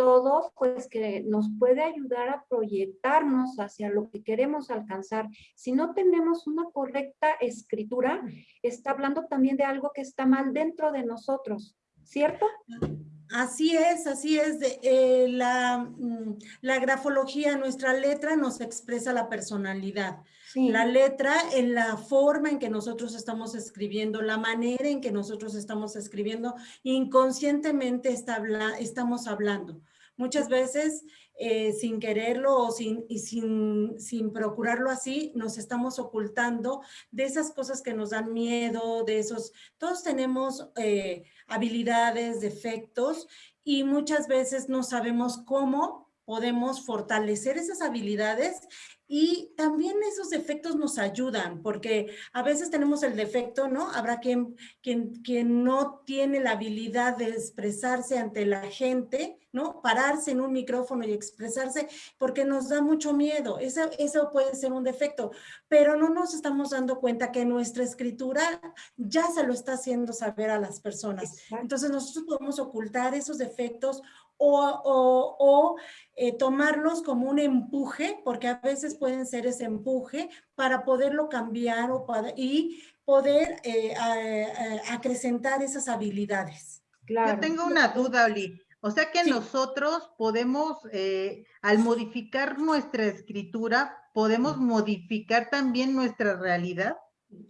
todo pues que nos puede ayudar a proyectarnos hacia lo que queremos alcanzar. Si no tenemos una correcta escritura, está hablando también de algo que está mal dentro de nosotros, ¿cierto? Así es, así es. De, eh, la, mm, la, grafología, nuestra letra nos expresa la personalidad. La letra en la forma en que nosotros estamos escribiendo, la manera en que nosotros estamos escribiendo, inconscientemente está estamos hablando. Muchas veces, eh, sin quererlo o sin, y sin, sin procurarlo así, nos estamos ocultando de esas cosas que nos dan miedo, de esos... Todos tenemos... Eh, habilidades, defectos y muchas veces no sabemos cómo podemos fortalecer esas habilidades y también esos defectos nos ayudan, porque a veces tenemos el defecto, ¿no? Habrá quien, quien, quien no tiene la habilidad de expresarse ante la gente, ¿no? Pararse en un micrófono y expresarse porque nos da mucho miedo. Eso, eso puede ser un defecto, pero no nos estamos dando cuenta que nuestra escritura ya se lo está haciendo saber a las personas. Entonces nosotros podemos ocultar esos defectos o, eh, tomarlos como un empuje, porque a veces pueden ser ese empuje para poderlo cambiar o y poder eh, acrecentar esas habilidades. Claro. Yo tengo una duda, Oli. O sea que nosotros podemos, eh, al modificar nuestra escritura, podemos modificar también nuestra realidad.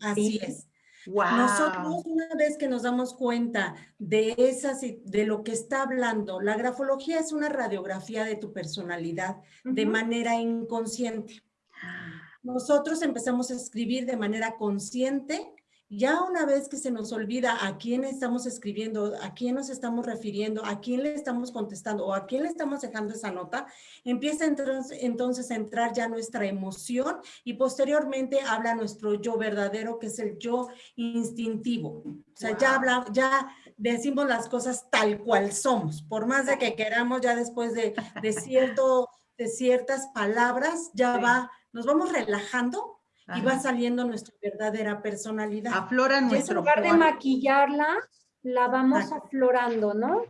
Así es. Nosotros una vez que nos damos cuenta de, esas, de lo que está hablando, la grafología es una radiografía de tu personalidad de manera inconsciente. Ah. Nosotros empezamos a escribir de manera consciente ya una vez que se nos olvida a quién estamos escribiendo, a quién nos estamos refiriendo, a quién le estamos contestando o a quién le estamos dejando esa nota, empieza entonces, a entrar ya nuestra emoción y posteriormente habla nuestro yo verdadero, que es el yo instintivo. O sea, ya, habla, ya decimos las cosas tal cual somos, por más de que queramos ya después de, cierto, de ciertas palabras, ya va, nos vamos relajando y va saliendo nuestra verdadera personalidad. Aflora nuestro En lugar de maquillarla, la vamos aflorando, ¿no?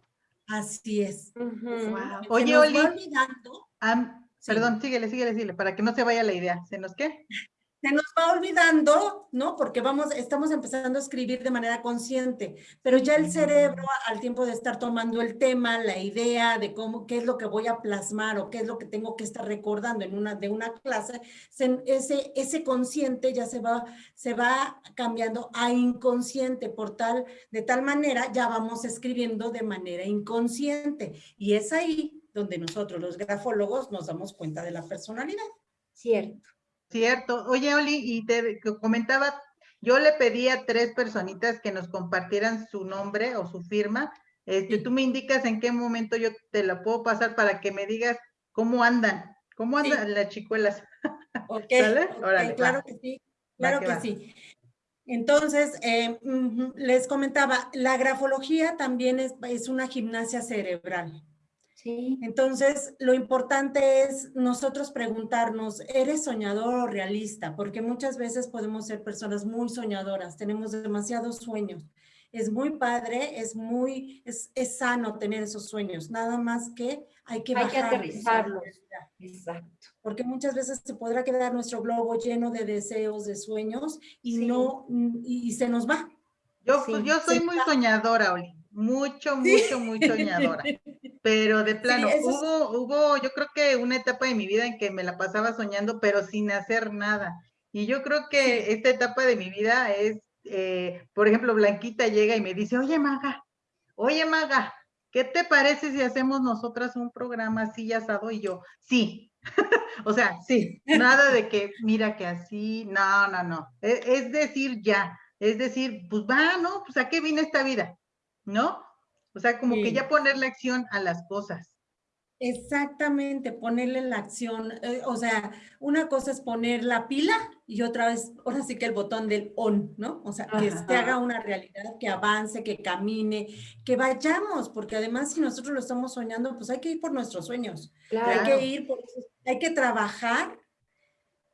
Así es. Oye, Oli. Perdón, síguele, síguele, síguele, para que no se vaya la idea. ¿Se nos qué? Se nos va olvidando, ¿no? Porque vamos, estamos empezando a escribir de manera consciente, pero ya el cerebro, al tiempo de estar tomando el tema, la idea de cómo, qué es lo que voy a plasmar o qué es lo que tengo que estar recordando en una, de una clase, ese, ese consciente ya se va, se va cambiando a inconsciente, por tal, de tal manera ya vamos escribiendo de manera inconsciente. Y es ahí donde nosotros, los grafólogos, nos damos cuenta de la personalidad. Cierto. Cierto. Oye, Oli, y te comentaba, yo le pedí a tres personitas que nos compartieran su nombre o su firma. Este, Tú me indicas en qué momento yo te la puedo pasar para que me digas cómo andan, cómo andan las chicuelas. Ok, claro que sí, claro que, sí. Entonces, eh, les comentaba, la grafología también es, es una gimnasia cerebral. Entonces, lo importante es nosotros preguntarnos, ¿eres soñador o realista? Porque muchas veces podemos ser personas muy soñadoras, tenemos demasiados sueños. Es muy padre, es muy, es, sano tener esos sueños, nada más que hay que, hay que aterrizarlos. Exacto. Porque muchas veces se podrá quedar nuestro globo lleno de deseos, de sueños y no, y, se nos va. Yo, yo soy muy soñadora, Oli mucho, mucho, muy soñadora. Pero de plano, hubo, hubo, yo creo que una etapa de mi vida en que me la pasaba soñando, pero sin hacer nada. Y yo creo que esta etapa de mi vida es, eh, por ejemplo, Blanquita llega y me dice, oye, Maga, oye, Maga, ¿qué te parece si hacemos nosotras un programa así asado? Y yo, sí. o sea, sí, nada de que, mira que así, no, no, no. Es, es decir, ya. Es decir, pues va, ¿no? Pues a qué vine esta vida ¿no? O sea, como que ya ponerle acción a las cosas. Exactamente, ponerle la acción. Eh, o sea, una cosa es poner la pila y otra vez, ahora sí que el botón del on, ¿no? O sea, que se haga una realidad, que avance, que camine, que vayamos, porque además si nosotros lo estamos soñando, pues hay que ir por nuestros sueños. Hay que ir por hay que trabajar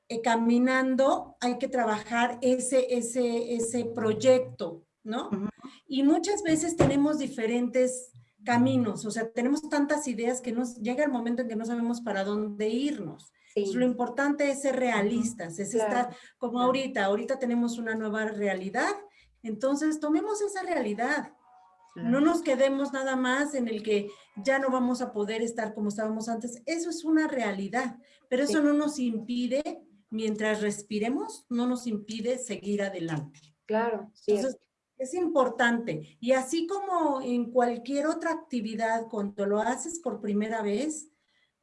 eh, caminando, hay que trabajar ese, ese, ese proyecto, ¿no? Y muchas veces tenemos diferentes caminos, o sea, tenemos tantas ideas que nos llega el momento en que no sabemos para dónde irnos. lo importante es ser realistas, es estar como ahorita, ahorita tenemos una nueva realidad, entonces tomemos esa realidad. No nos quedemos nada más en el que ya no vamos a poder estar como estábamos antes. Eso es una realidad, pero eso no nos impide, mientras respiremos, no nos impide seguir adelante. Claro, Entonces, es importante. Y así como en cualquier otra actividad, cuando lo haces por primera vez,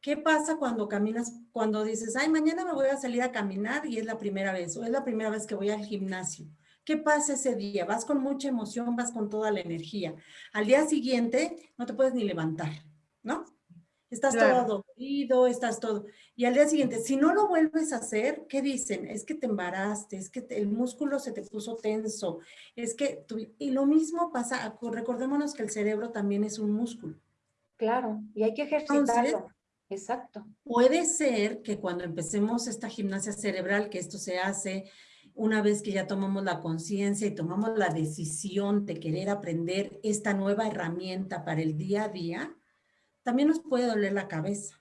¿qué pasa cuando caminas, cuando dices, ay, mañana me voy a salir a caminar y es la primera vez, o es la primera vez que voy al gimnasio? ¿Qué pasa ese día? Vas con mucha emoción, vas con toda la energía. Al día siguiente no te puedes ni levantar, ¿no? Estás todo dolorido, estás todo. Y al día siguiente, si no lo vuelves a hacer, ¿qué dicen? Es que te embaraste, es que el músculo se te puso tenso, es que... y lo mismo pasa, recordémonos que el cerebro también es un músculo. Claro, y hay que ejercitarlo. Exacto. Puede ser que cuando empecemos esta gimnasia cerebral, que esto se hace una vez que ya tomamos la conciencia y tomamos la decisión de querer aprender esta nueva herramienta para el día a día, también nos puede doler la cabeza.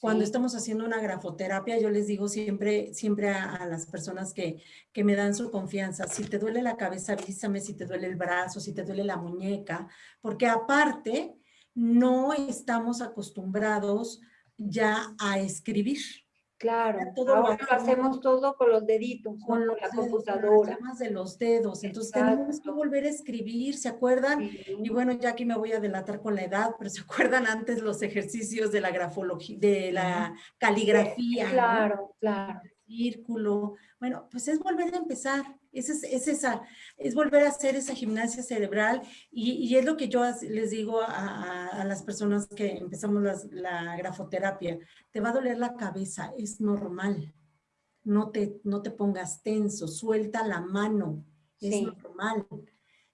Cuando estamos haciendo una grafoterapia, yo les digo siempre, siempre a, las personas que, que, me dan su confianza, si te duele la cabeza, avísame, si te duele el brazo, si te duele la muñeca, porque aparte no estamos acostumbrados ya a escribir. Claro, todo ahora lo, hacemos todo con los deditos, con, la computadora. Más de los dedos, entonces tenemos que volver a escribir, ¿se acuerdan? Y bueno, ya aquí me voy a delatar con la edad, pero ¿se acuerdan antes los ejercicios de la grafología, de la caligrafía? Claro, claro círculo. Bueno, pues es volver a empezar, es, es, esa, es volver a hacer esa gimnasia cerebral y, es lo que yo les digo a, las personas que empezamos la grafoterapia. Te va a doler la cabeza, es normal. No te, no te pongas tenso, suelta la mano, es normal.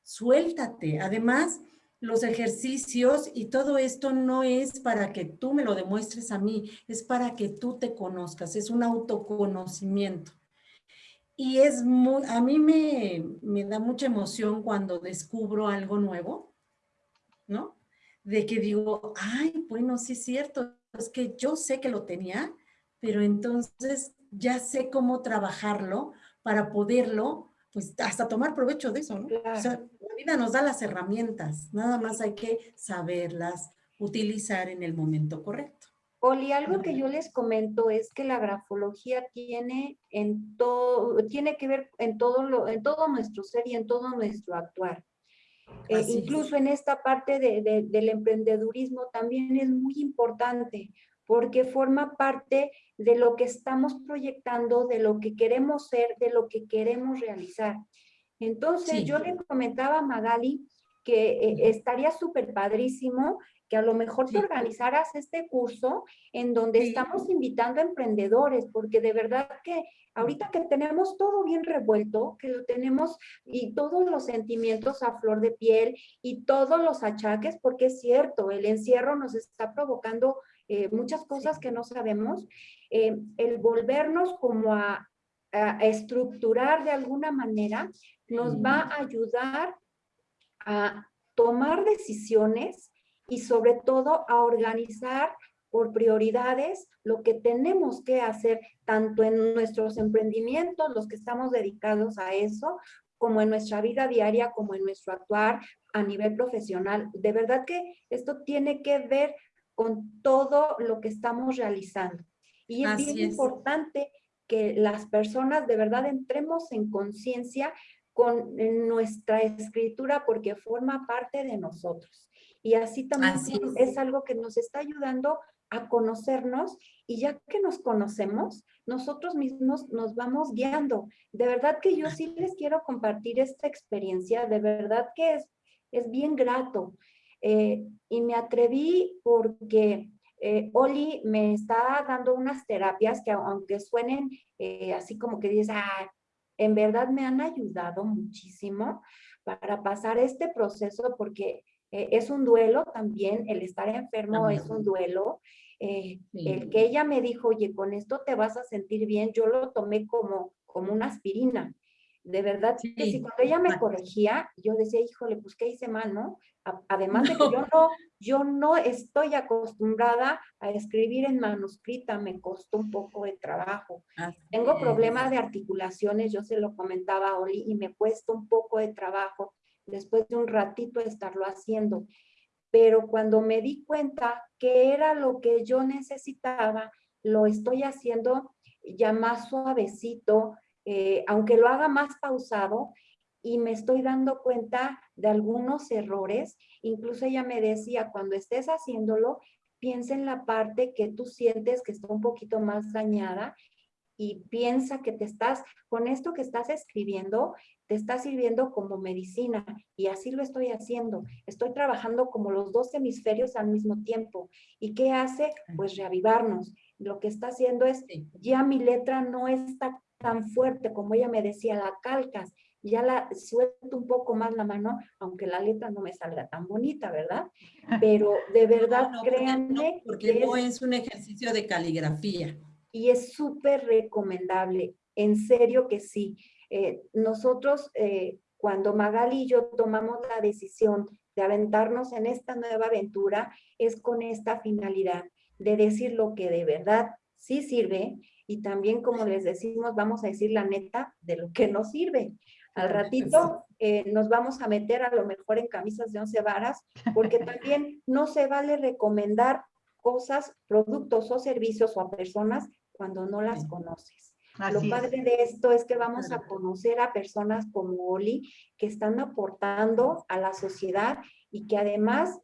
Suéltate. Además, los ejercicios y todo esto no es para que tú me lo demuestres a mí, es para que tú te conozcas, es un autoconocimiento. Y es muy, a mí me, me da mucha emoción cuando descubro algo nuevo, ¿no? De que digo, ay, bueno, sí es cierto, es que yo sé que lo tenía, pero entonces ya sé cómo trabajarlo para poderlo, pues hasta tomar provecho de eso, ¿no? vida nos da las herramientas, nada más hay que saberlas utilizar en el momento correcto. Oli, algo que yo les comento es que la grafología tiene, en todo, tiene que ver en todo, lo, en todo nuestro ser y en todo nuestro actuar. Eh, incluso en esta parte de, del emprendedurismo también es muy importante porque forma parte de lo que estamos proyectando, de lo que queremos ser, de lo que queremos realizar. Entonces yo le comentaba a Magali que eh, estaría súper padrísimo que a lo mejor te organizaras este curso en donde estamos invitando a emprendedores, porque de verdad que ahorita que tenemos todo bien revuelto, que lo tenemos y todos los sentimientos a flor de piel y todos los achaques, porque es cierto, el encierro nos está provocando eh, muchas cosas que no sabemos, eh, el volvernos como a, a estructurar de alguna manera nos va a ayudar a tomar decisiones y sobre todo a organizar por prioridades lo que tenemos que hacer tanto en nuestros emprendimientos, los que estamos dedicados a eso, como en nuestra vida diaria, como en nuestro actuar a nivel profesional. De verdad que esto tiene que ver con todo lo que estamos realizando. Y es bien importante que las personas de verdad entremos en conciencia con nuestra escritura porque forma parte de nosotros. Y así también es. algo que nos está ayudando a conocernos y ya que nos conocemos, nosotros mismos nos vamos guiando. De verdad que yo sí les quiero compartir esta experiencia, de verdad que es, es bien grato. Eh, y me atreví porque eh, Oli me está dando unas terapias que aunque suenen eh, así como que dices, ah, en verdad me han ayudado muchísimo para pasar este proceso porque eh, es un duelo también, el estar enfermo es un duelo. El que ella me dijo, oye, con esto te vas a sentir bien, yo lo tomé como, como una aspirina. De verdad que sí, cuando ella me corregía, yo decía, híjole, pues qué hice mal, ¿no? Además de que yo no, yo no estoy acostumbrada a escribir en manuscrita, me costó un poco de trabajo. Tengo problemas de articulaciones, yo se lo comentaba a Oli, y me cuesta un poco de trabajo después de un ratito de estarlo haciendo. Pero cuando me di cuenta que era lo que yo necesitaba, lo estoy haciendo ya más suavecito, eh, aunque lo haga más pausado, y me estoy dando cuenta de algunos errores. Incluso ella me decía, cuando estés haciéndolo, piensa en la parte que tú sientes que está un poquito más dañada y piensa que te estás, con esto que estás escribiendo, te está sirviendo como medicina y así lo estoy haciendo. Estoy trabajando como los dos hemisferios al mismo tiempo. ¿Y qué hace? Pues reavivarnos. Lo que está haciendo es, ya mi letra no está tan fuerte como ella me decía, la calcas, ya la suelto un poco más la mano, aunque la letra no me salga tan bonita, ¿verdad? Pero de verdad, créanme. porque no es un ejercicio de caligrafía. Y es súper recomendable, en serio que sí. Eh, nosotros, eh, cuando Magali y yo tomamos la decisión de aventarnos en esta nueva aventura, es con esta finalidad de decir lo que de verdad sí sirve y también, como les decimos, vamos a decir la neta de lo que no sirve. Al ratito eh, nos vamos a meter a lo mejor en camisas de once varas, porque también no se vale recomendar cosas, productos o servicios o a personas cuando no las conoces. lo padre de esto es que vamos a conocer a personas como Oli que están aportando a la sociedad y que además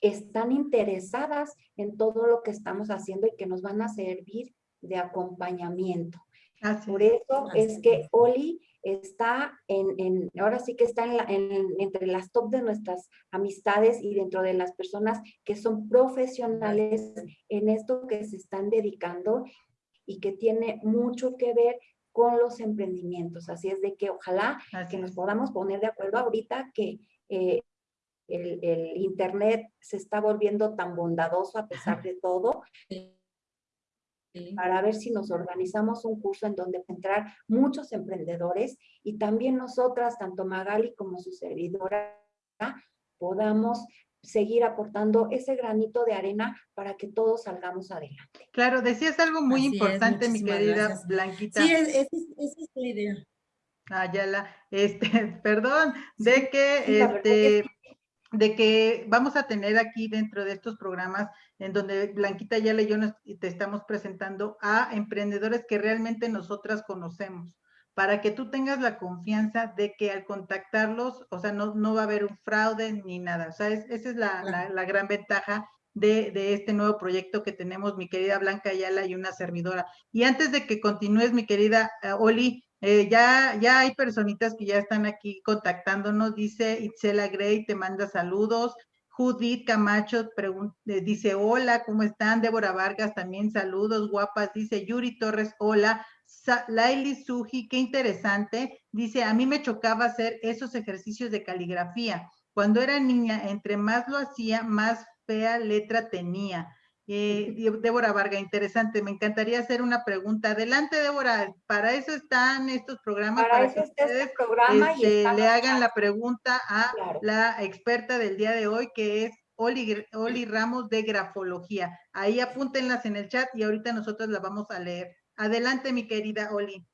están interesadas en todo lo que estamos haciendo y que nos van a servir de acompañamiento. Por eso es que Oli está en, ahora sí que está en entre las top de nuestras amistades y dentro de las personas que son profesionales en esto que se están dedicando y que tiene mucho que ver con los emprendimientos. Así es de que ojalá que nos podamos poner de acuerdo ahorita que eh, el, el, Internet se está volviendo tan bondadoso a pesar de todo para ver si nos organizamos un curso en donde entrar muchos emprendedores y también nosotras, tanto Magali como su servidora, podamos seguir aportando ese granito de arena para que todos salgamos adelante. Claro, decías algo muy importante, mi querida Blanquita. Sí, esa es, la idea. Ayala, este, perdón, de que, este, de que vamos a tener aquí dentro de estos programas en donde Blanquita ya y yo te estamos presentando a emprendedores que realmente nosotras conocemos, para que tú tengas la confianza de que al contactarlos, o sea, no, no va a haber un fraude ni nada. O sea, esa es la, la, gran ventaja de, de, este nuevo proyecto que tenemos, mi querida Blanca Ayala y una servidora. Y antes de que continúes, mi querida eh, Oli, eh, ya, ya hay personitas que ya están aquí contactándonos, dice Itzela Gray, te manda saludos, Judith Camacho eh, dice hola, ¿cómo están? Débora Vargas también saludos, guapas, dice Yuri Torres, hola, Laili Suji, qué interesante, dice, a mí me chocaba hacer esos ejercicios de caligrafía. Cuando era niña, entre más lo hacía, más fea letra tenía. Eh, Débora Varga, interesante. Me encantaría hacer una pregunta. Adelante, Débora. Para eso están estos programas. Para, eso está este programa. y este, le hagan la pregunta a la experta del día de hoy, que es Oli, Oli Ramos de Grafología. Ahí apúntenlas en el chat y ahorita nosotros la vamos a leer. Adelante, mi querida Oli.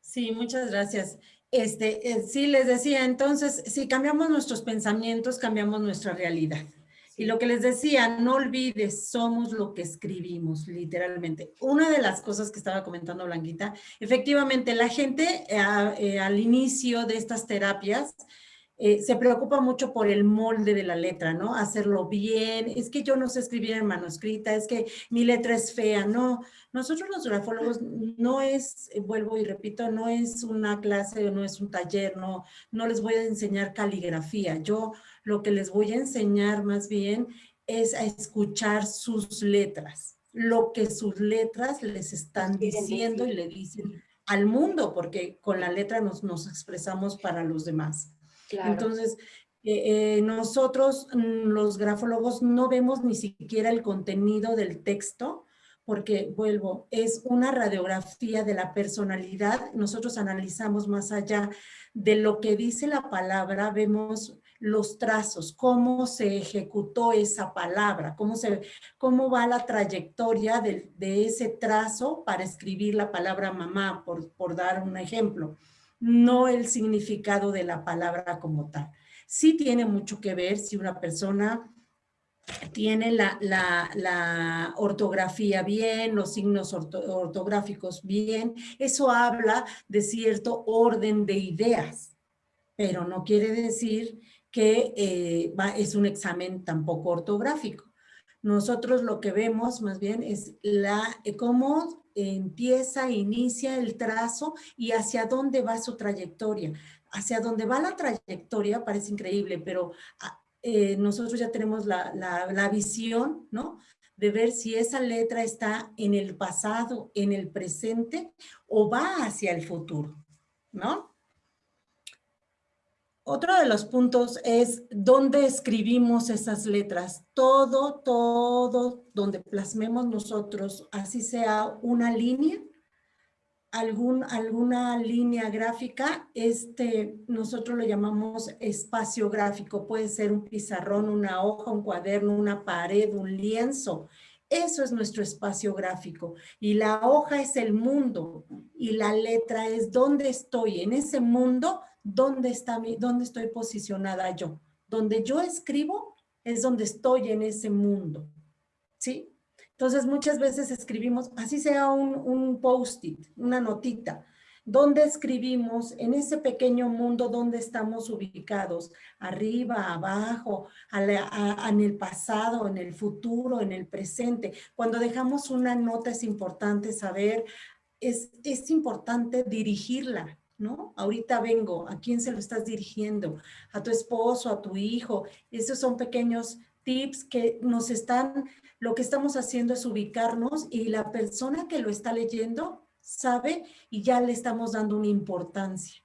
Sí, muchas gracias. Este, eh, sí, les decía, entonces, si cambiamos nuestros pensamientos, cambiamos nuestra realidad. Y lo que les decía, no olvides, somos lo que escribimos, literalmente. Una de las cosas que estaba comentando Blanquita, efectivamente, la gente eh, eh, al inicio de estas terapias eh, se preocupa mucho por el molde de la letra, ¿no? Hacerlo bien, es que yo no sé escribir en manuscrita, es que mi letra es fea, no. Nosotros los grafólogos no es, vuelvo y repito, no es una clase, no es un taller, no, no les voy a enseñar caligrafía. Yo lo que les voy a enseñar más bien es a escuchar sus letras, lo que sus letras les están diciendo y le dicen al mundo, porque con la letra nos, nos expresamos para los demás. Entonces, eh, eh, nosotros, mm, los grafólogos, no vemos ni siquiera el contenido del texto, porque vuelvo, es una radiografía de la personalidad. Nosotros analizamos más allá de lo que dice la palabra, vemos los trazos, cómo se ejecutó esa palabra, cómo, se, cómo va la trayectoria de, ese trazo para escribir la palabra mamá, por, por dar un ejemplo, no el significado de la palabra como tal. Sí tiene mucho que ver si una persona tiene la, ortografía bien, los signos ortográficos bien, eso habla de cierto orden de ideas, pero no quiere decir que eh, es un examen tampoco ortográfico. Nosotros lo que vemos más bien es la, eh, cómo empieza, inicia el trazo y hacia dónde va su trayectoria. Hacia dónde va la trayectoria parece increíble, pero eh, nosotros ya tenemos la, la, visión, ¿no? De ver si esa letra está en el pasado, en el presente o va hacia el futuro, ¿no? Otro de los puntos es dónde escribimos esas letras. Todo, todo, donde plasmemos nosotros, así sea una línea, algún, alguna línea gráfica, este, nosotros lo llamamos espacio gráfico. Puede ser un pizarrón, una hoja, un cuaderno, una pared, un lienzo. Eso es nuestro espacio gráfico. Y la hoja es el mundo y la letra es dónde estoy. En ese mundo, ¿dónde, está mi, dónde estoy posicionada yo? Donde yo escribo es donde estoy en ese mundo. ¿Sí? Entonces, muchas veces escribimos, así sea un, post-it, una notita, donde escribimos en ese pequeño mundo donde estamos ubicados, arriba, abajo, en el pasado, en el futuro, en el presente. Cuando dejamos una nota es importante saber, es, es importante dirigirla, ¿no? Ahorita vengo, ¿a quién se lo estás dirigiendo? ¿A tu esposo, a tu hijo? Esos son pequeños tips que nos están, lo que estamos haciendo es ubicarnos y la persona que lo está leyendo sabe y ya le estamos dando una importancia.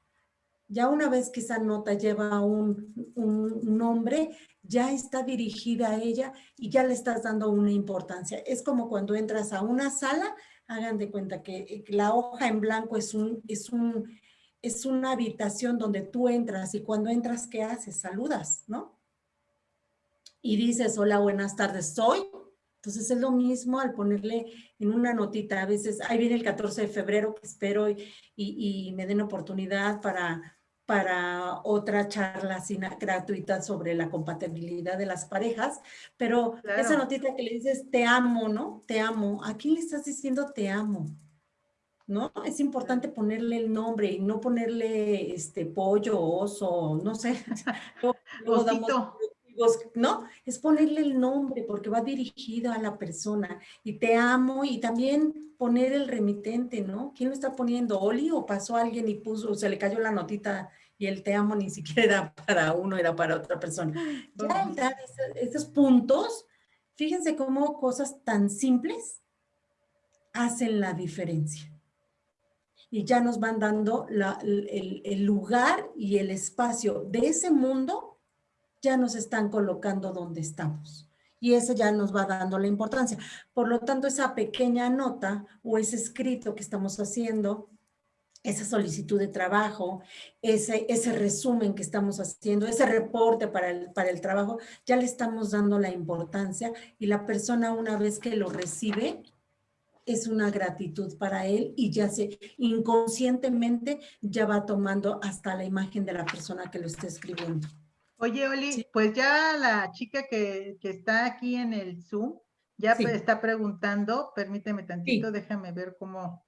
Ya una vez que esa nota lleva un, un nombre, ya está dirigida a ella y ya le estás dando una importancia. Es como cuando entras a una sala, hagan de cuenta que la hoja en blanco es, un, es, un, es una habitación donde tú entras y cuando entras, ¿qué haces? Saludas, ¿no? y dices, hola, buenas tardes, soy. Entonces es lo mismo al ponerle en una notita. A veces, ahí viene el 14 de febrero que espero y, y, me den oportunidad para, para otra charla gratuita sobre la compatibilidad de las parejas, pero esa notita que le dices te amo, ¿no? Te amo. ¿A quién le estás diciendo te amo? ¿No? Es importante ponerle el nombre y no ponerle este pollo, oso, no sé. ¿no? Es ponerle el nombre porque va dirigido a la persona y te amo y también poner el remitente, ¿no? ¿Quién lo está poniendo? ¿Oli o pasó alguien y puso, se le cayó la notita y el te amo ni siquiera era para uno, era para otra persona? Ya esos, puntos, fíjense cómo cosas tan simples hacen la diferencia y ya nos van dando el, lugar y el espacio de ese mundo ya nos están colocando donde estamos. Y eso ya nos va dando la importancia. Por lo tanto, esa pequeña nota o ese escrito que estamos haciendo, esa solicitud de trabajo, ese, ese resumen que estamos haciendo, ese reporte para el, para el trabajo, ya le estamos dando la importancia y la persona una vez que lo recibe, es una gratitud para él y ya se inconscientemente ya va tomando hasta la imagen de la persona que lo está escribiendo. Oye, Oli, pues ya la chica que, está aquí en el Zoom ya está preguntando, permíteme tantito, déjame ver cómo,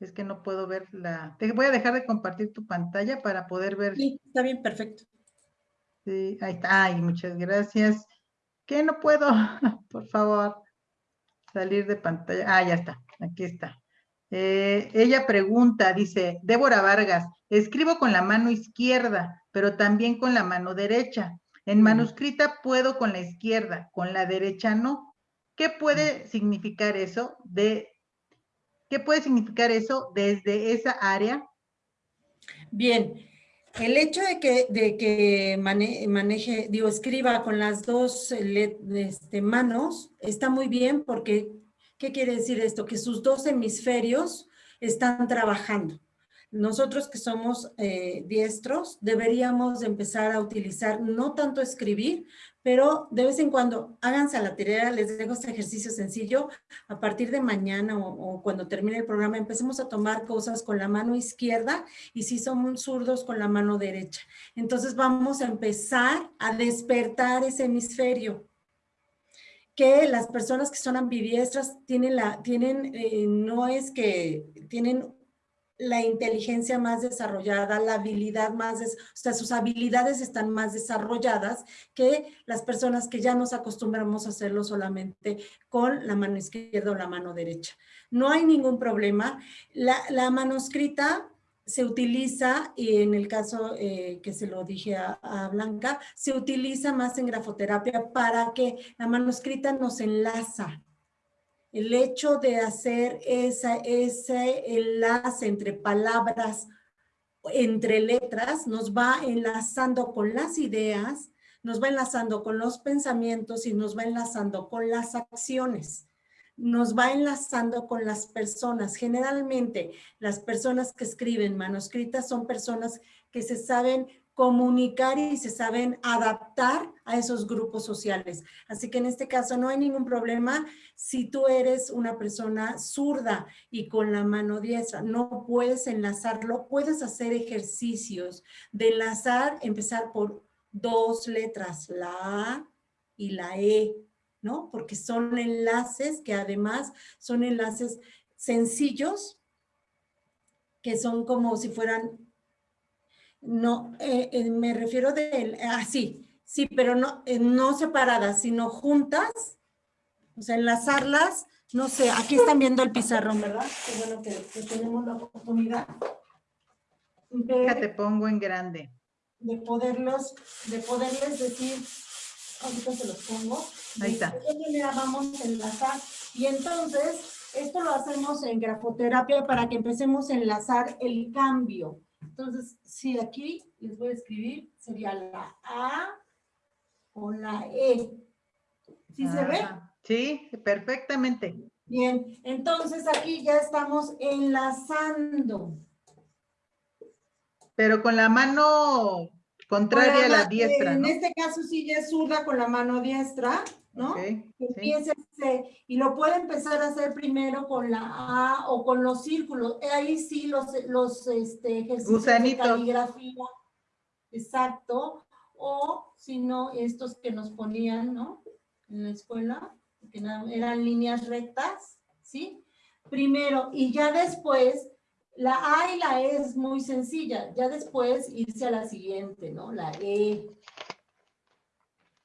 es que no puedo ver la, te voy a dejar de compartir tu pantalla para poder ver. Sí, está bien, perfecto. Sí, ahí está, ay, muchas gracias. ¿Qué no puedo? Por favor, salir de pantalla. Ah, ya está, aquí está. Eh, ella pregunta, dice, Débora Vargas, escribo con la mano izquierda, pero también con la mano derecha. En manuscrita puedo con la izquierda, con la derecha no. ¿Qué puede significar eso? De, ¿Qué puede significar eso desde esa área? Bien, el hecho de que, de que maneje, digo, escriba con las dos este, manos está muy bien porque ¿Qué quiere decir esto? Que sus dos hemisferios están trabajando. Nosotros que somos eh, diestros deberíamos empezar a utilizar no tanto escribir, pero de vez en cuando háganse a la tarea, les dejo este ejercicio sencillo, a partir de mañana o, cuando termine el programa empecemos a tomar cosas con la mano izquierda y si son zurdos con la mano derecha. Entonces vamos a empezar a despertar ese hemisferio que las personas que son ambidiestras tienen la, tienen, eh, no es que tienen la inteligencia más desarrollada, la habilidad más, o sea, sus habilidades están más desarrolladas que las personas que ya nos acostumbramos a hacerlo solamente con la mano izquierda o la mano derecha. No hay ningún problema. La, la manuscrita se utiliza, y en el caso eh, que se lo dije a, a, Blanca, se utiliza más en grafoterapia para que la manuscrita nos enlaza el hecho de hacer esa, ese enlace entre palabras, entre letras, nos va enlazando con las ideas, nos va enlazando con los pensamientos y nos va enlazando con las acciones. Nos va enlazando con las personas. Generalmente las personas que escriben manuscritas son personas que se saben comunicar y se saben adaptar a esos grupos sociales. Así que en este caso no hay ningún problema si tú eres una persona zurda y con la mano diestra, no puedes enlazarlo, puedes hacer ejercicios de enlazar, empezar por dos letras, la A y la E, ¿no? Porque son enlaces que además son enlaces sencillos, que son como si fueran no, eh, eh, me refiero de, ah, sí, pero no, eh, no separadas, sino juntas, o sea, enlazarlas, no sé, aquí están viendo el pizarrón, ¿verdad? Qué bueno que, tenemos la oportunidad. De, te pongo en grande. De poderlos, de poderles decir, ahorita se los pongo. Ahí está. De qué manera vamos a enlazar. Y entonces, esto lo hacemos en grafoterapia para que empecemos a enlazar el cambio. Entonces, si aquí les voy a escribir, sería la A o la E. ¿Sí se ve? Sí, perfectamente. Bien, entonces aquí ya estamos enlazando. Pero con la mano contraria a la diestra, En este caso sí ya es zurda con la mano diestra. ¿no? y lo puede empezar a hacer primero con la A o con los círculos. Ahí sí los, los este, ejercicios de caligrafía. Exacto. O si no, estos que nos ponían, ¿no? En la escuela, que eran líneas rectas, ¿sí? Primero, y ya después, la A y la E es muy sencilla. Ya después irse a la siguiente, ¿no? La E.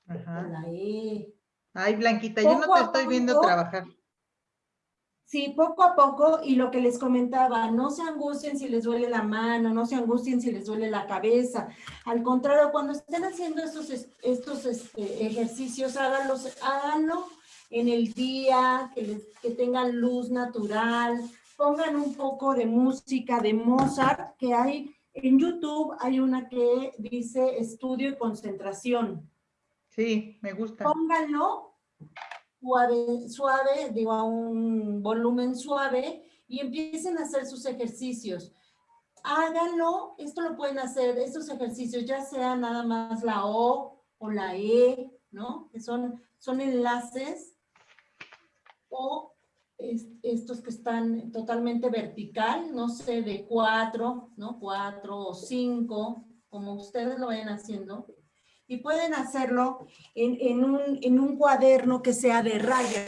Ajá. La E. Ay, Blanquita, yo no te estoy viendo trabajar. Sí, poco a poco, y lo que les comentaba, no se angustien si les duele la mano, no se angustien si les duele la cabeza. Al contrario, cuando estén haciendo estos, estos este, ejercicios, háganlos, háganlo en el día, que, que tengan luz natural, pongan un poco de música de Mozart, que hay en YouTube, hay una que dice estudio y concentración. Sí, me gusta. Pónganlo suave, suave, digo a un volumen suave y empiecen a hacer sus ejercicios. Háganlo, esto lo pueden hacer, estos ejercicios, ya sea nada más la O o la E, ¿no? Que son, son enlaces o estos que están totalmente vertical, no sé, de cuatro, ¿no? Cuatro o cinco, como ustedes lo vayan haciendo y pueden hacerlo en, un, cuaderno que sea de raya,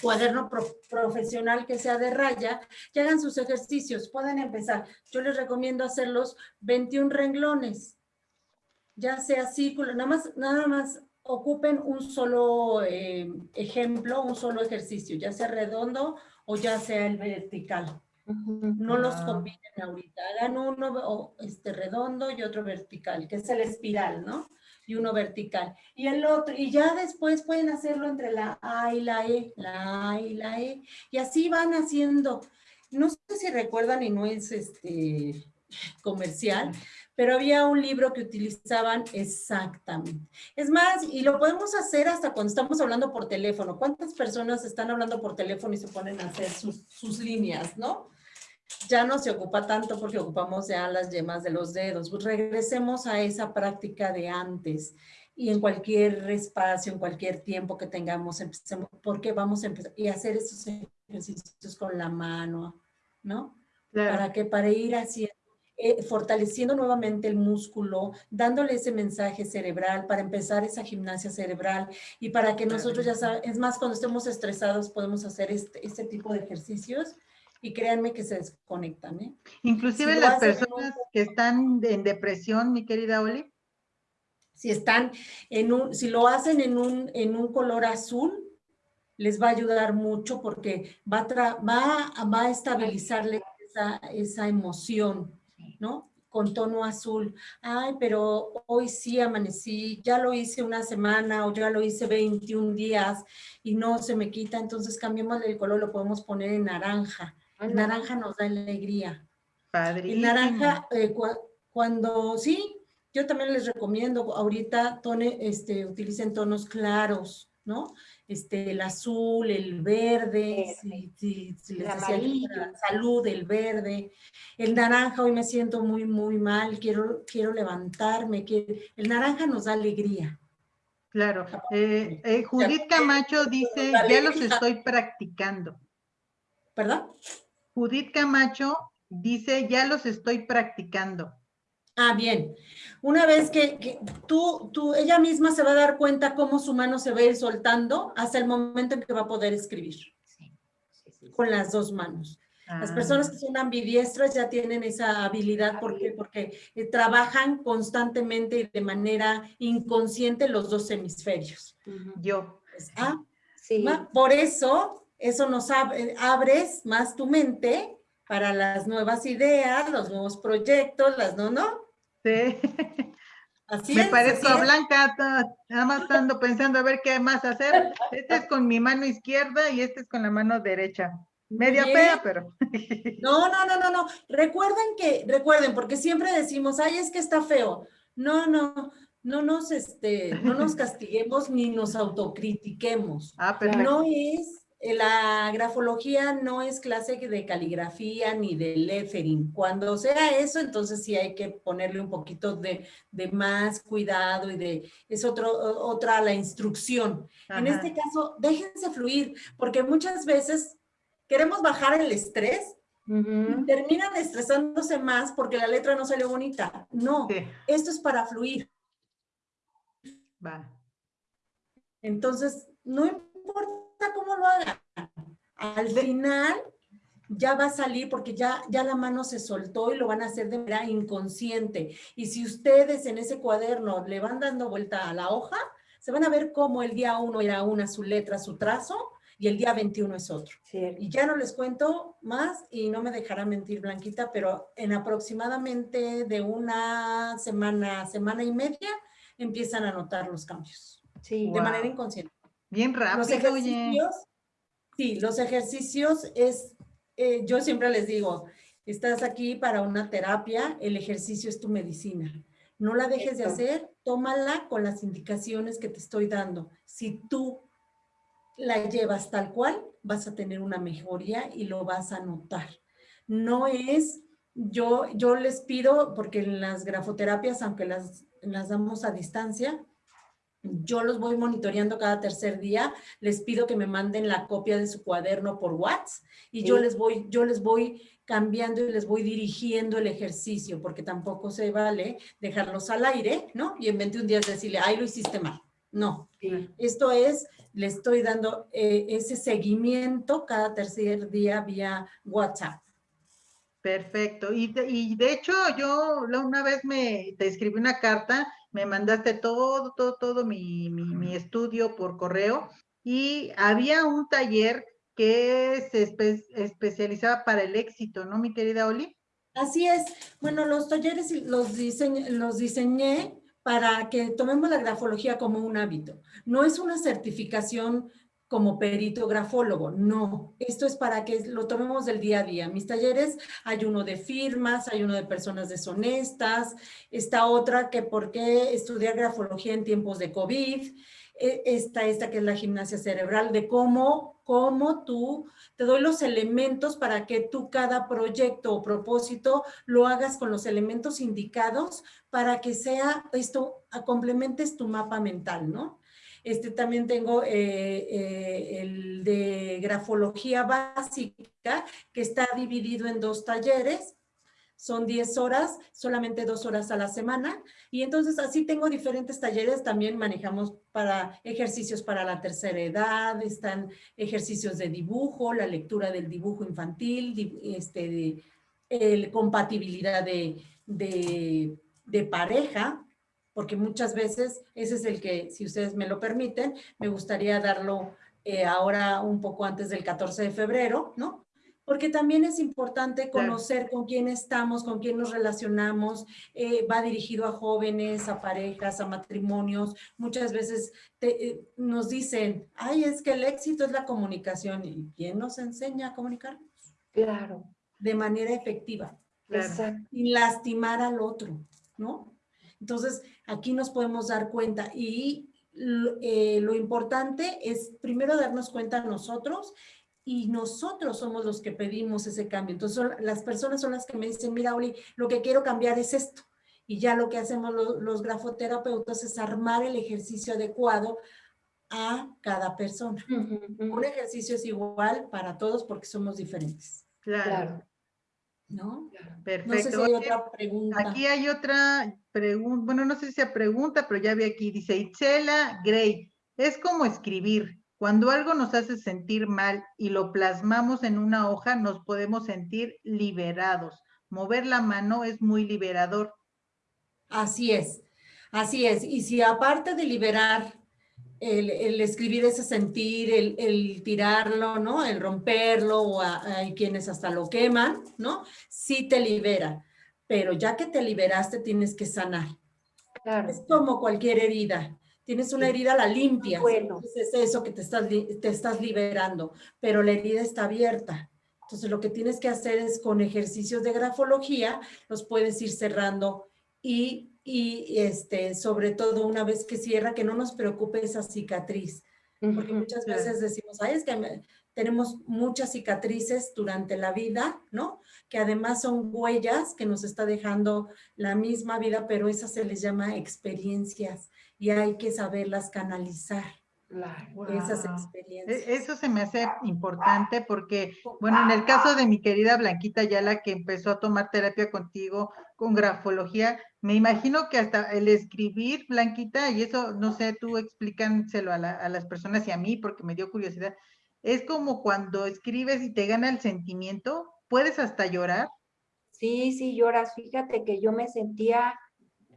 cuaderno profesional que sea de raya, y hagan sus ejercicios, pueden empezar. Yo les recomiendo hacerlos 21 renglones, ya sea círculo, nada más, nada más ocupen un solo eh, ejemplo, un solo ejercicio, ya sea redondo o ya sea el vertical. No los combinen ahorita. Hagan uno este, redondo y otro vertical, que es el espiral, ¿no? Y uno vertical. Y el otro, y ya después pueden hacerlo entre la A y la E, la A y la E. Y así van haciendo. No sé si recuerdan y no es este comercial, pero había un libro que utilizaban exactamente. Es más, y lo podemos hacer hasta cuando estamos hablando por teléfono. ¿Cuántas personas están hablando por teléfono y se ponen a hacer sus, sus líneas, no? Ya no se ocupa tanto porque ocupamos ya las yemas de los dedos. Pues regresemos a esa práctica de antes y en cualquier espacio, en cualquier tiempo que tengamos, empecemos, porque vamos a empezar y hacer esos ejercicios con la mano, ¿no? Para que para ir haciendo eh, fortaleciendo nuevamente el músculo, dándole ese mensaje cerebral para empezar esa gimnasia cerebral y para que nosotros ya sabemos, es más, cuando estemos estresados podemos hacer este, este tipo de ejercicios y créanme que se desconectan. ¿eh? Inclusive las personas que están en depresión, mi querida Oli. Si están en un, si lo hacen en un, en un color azul, les va a ayudar mucho porque va a, va, va a estabilizarle esa, esa emoción. ¿no? Con tono azul. Ay, pero hoy sí amanecí, ya lo hice una semana o ya lo hice 21 días y no se me quita, entonces cambiemos el color, lo podemos poner en naranja. El naranja nos da alegría. Padre. El naranja, eh, cuando, sí, yo también les recomiendo, ahorita tone, este, utilicen tonos claros, ¿no? Este, el azul, el verde, si, les decía salud, el verde, el naranja, hoy me siento muy, muy mal, quiero, quiero levantarme, el naranja nos da alegría. Claro, eh, eh, Judith Camacho dice, ya los estoy practicando. ¿Perdón? Judith Camacho dice, ya los estoy practicando. Ah, bien. Una vez que, tú, tú, ella misma se va a dar cuenta cómo su mano se va a ir soltando hasta el momento en que va a poder escribir. con las dos manos. Las ah. personas que son ambidiestras ya tienen esa habilidad porque, porque eh, trabajan constantemente y de manera inconsciente los dos hemisferios. Yo. Ah, sí. Por eso, eso nos abre, abres más tu mente para las nuevas ideas, los nuevos proyectos, las no, no. Sí. Así Me parezco a Blanca, nada más estando pensando a ver qué más hacer. Este es con mi mano izquierda y este es con la mano derecha. Media fea, pero. No, no, no, no, no. Recuerden que, recuerden, porque siempre decimos, ay, es que está feo. No, no, no nos, este, no nos castiguemos ni nos autocritiquemos. Ah, perfecto. No es la grafología no es clase de caligrafía ni de lettering. Cuando sea eso, entonces sí hay que ponerle un poquito de, más cuidado y de, es otro, otra la instrucción. En este caso, déjense fluir, porque muchas veces queremos bajar el estrés terminan estresándose más porque la letra no salió bonita. No, esto es para fluir. Va. Entonces, no importa cómo lo hagan. Al final ya va a salir porque ya, ya la mano se soltó y lo van a hacer de manera inconsciente. Y si ustedes en ese cuaderno le van dando vuelta a la hoja, se van a ver cómo el día uno era una su letra, su trazo, y el día 21 es otro. Y ya no les cuento más y no me dejará mentir Blanquita, pero en aproximadamente de una semana, semana y media, empiezan a notar los cambios. Sí, de manera inconsciente. Bien rápido, los ejercicios, Sí, los ejercicios es, eh, yo siempre les digo, estás aquí para una terapia, el ejercicio es tu medicina. No la dejes de hacer, tómala con las indicaciones que te estoy dando. Si tú la llevas tal cual, vas a tener una mejoría y lo vas a notar. No es, yo, yo les pido, porque en las grafoterapias, aunque las, las damos a distancia, yo los voy monitoreando cada tercer día, les pido que me manden la copia de su cuaderno por WhatsApp y yo, les voy, yo les voy cambiando y les voy dirigiendo el ejercicio, porque tampoco se vale dejarlos al aire, ¿no? Y en 21 días decirle, ay, lo hiciste mal. No, esto es, le estoy dando eh, ese seguimiento cada tercer día vía WhatsApp. Perfecto. Y de, y de hecho, yo una vez me te escribí una carta me mandaste todo, todo, todo mi, mi, estudio por correo y había un taller que se especializaba para el éxito, ¿no, mi querida Oli? Así es. Bueno, los talleres los, los diseñé para que tomemos la grafología como un hábito. No es una certificación como perito grafólogo. No, esto es para que lo tomemos del día a día. Mis talleres hay uno de firmas, hay uno de personas deshonestas, está otra que por qué estudiar grafología en tiempos de COVID, e, esta, esta que es la gimnasia cerebral, de cómo, cómo tú, te doy los elementos para que tú cada proyecto o propósito lo hagas con los elementos indicados para que sea esto, complementes tu mapa mental, ¿no? Este, también tengo eh, eh, el de grafología básica, que está dividido en dos talleres. Son 10 horas, solamente dos horas a la semana. Y entonces así tengo diferentes talleres. También manejamos para ejercicios para la tercera edad, están ejercicios de dibujo, la lectura del dibujo infantil, este, el, compatibilidad de, de, de pareja, porque muchas veces ese es el que, si ustedes me lo permiten, me gustaría darlo eh, ahora un poco antes del 14 de febrero, ¿no? Porque también es importante conocer con quién estamos, con quién nos relacionamos, eh, va dirigido a jóvenes, a parejas, a matrimonios. Muchas veces eh, nos dicen, ay, es que el éxito es la comunicación. ¿Y quién nos enseña a comunicarnos? Claro. De manera efectiva. Exacto. Y lastimar al otro, ¿no? Entonces, aquí nos podemos dar cuenta y eh, lo importante es primero darnos cuenta nosotros y nosotros somos los que pedimos ese cambio. Entonces, las personas son las que me dicen, mira, Oli, lo que quiero cambiar es esto. Y ya lo que hacemos los, grafoterapeutas es armar el ejercicio adecuado a cada persona. Un ejercicio es igual para todos porque somos diferentes. claro. ¿no? Perfecto. Aquí hay otra bueno, no sé si sea pregunta, pero ya vi aquí, dice Itzela Gray, es como escribir. Cuando algo nos hace sentir mal y lo plasmamos en una hoja, nos podemos sentir liberados. Mover la mano es muy liberador. Así es, así es. Y si aparte de liberar el, escribir ese sentir, el, tirarlo, ¿no? El romperlo, o hay quienes hasta lo queman, ¿no? Sí te libera, pero ya que te liberaste tienes que sanar. Claro. Es como cualquier herida. Tienes una herida, la limpias. Bueno. es eso que te estás, te estás liberando, pero la herida está abierta. Entonces lo que tienes que hacer es con ejercicios de grafología, los puedes ir cerrando y y este, sobre todo una vez que cierra, que no nos preocupe esa cicatriz. Porque muchas veces decimos, ay, es que tenemos muchas cicatrices durante la vida, ¿no? Que además son huellas que nos está dejando la misma vida, pero esas se les llama experiencias y hay que saberlas canalizar. Esas experiencias. E, eso se me hace importante porque, bueno, en el caso de mi querida Blanquita Yala, que empezó a tomar terapia contigo con grafología, me imagino que hasta el escribir, Blanquita, y eso, no sé, tú explícanselo a, a las personas y a mí porque me dio curiosidad, es como cuando escribes y te gana el sentimiento, ¿puedes hasta llorar? Sí, sí, lloras. Fíjate que yo me sentía